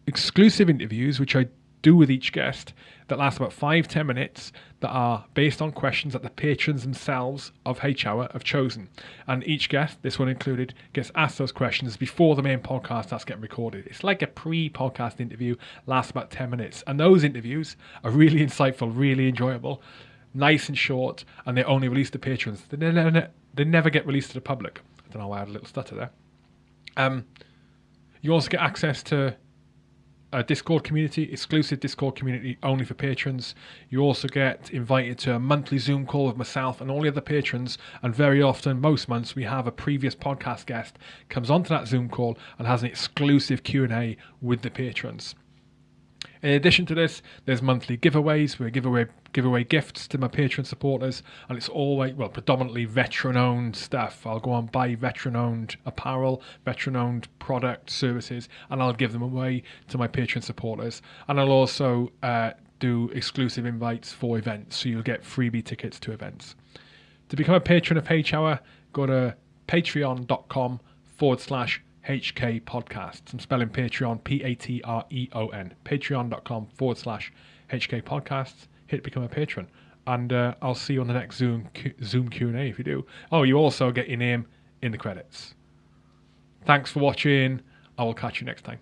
exclusive interviews, which I do with each guest, that last about five ten minutes, that are based on questions that the patrons themselves of H Hour have chosen. And each guest, this one included, gets asked those questions before the main podcast starts getting recorded. It's like a pre-podcast interview, lasts about ten minutes, and those interviews are really insightful, really enjoyable, nice and short, and they're only release to patrons. They never, they never get released to the public. I don't know why I had a little stutter there. Um, you also get access to a Discord community, exclusive Discord community only for patrons. You also get invited to a monthly Zoom call with myself and all the other patrons. And very often, most months, we have a previous podcast guest comes onto that Zoom call and has an exclusive Q and A with the patrons. In addition to this, there's monthly giveaways. We give away give away gifts to my Patreon supporters, and it's always well predominantly veteran-owned stuff. I'll go and buy veteran-owned apparel, veteran-owned product services, and I'll give them away to my Patreon supporters. And I'll also uh, do exclusive invites for events, so you'll get freebie tickets to events. To become a patron of H Hour, go to patreon.com forward slash HK podcasts. I'm spelling Patreon P A T R E O N. Patreon.com forward slash HK podcasts. Hit become a patron. And uh, I'll see you on the next Zoom Q- Zoom Q&A if you do. Oh, you also get your name in the credits. Thanks for watching. I will catch you next time.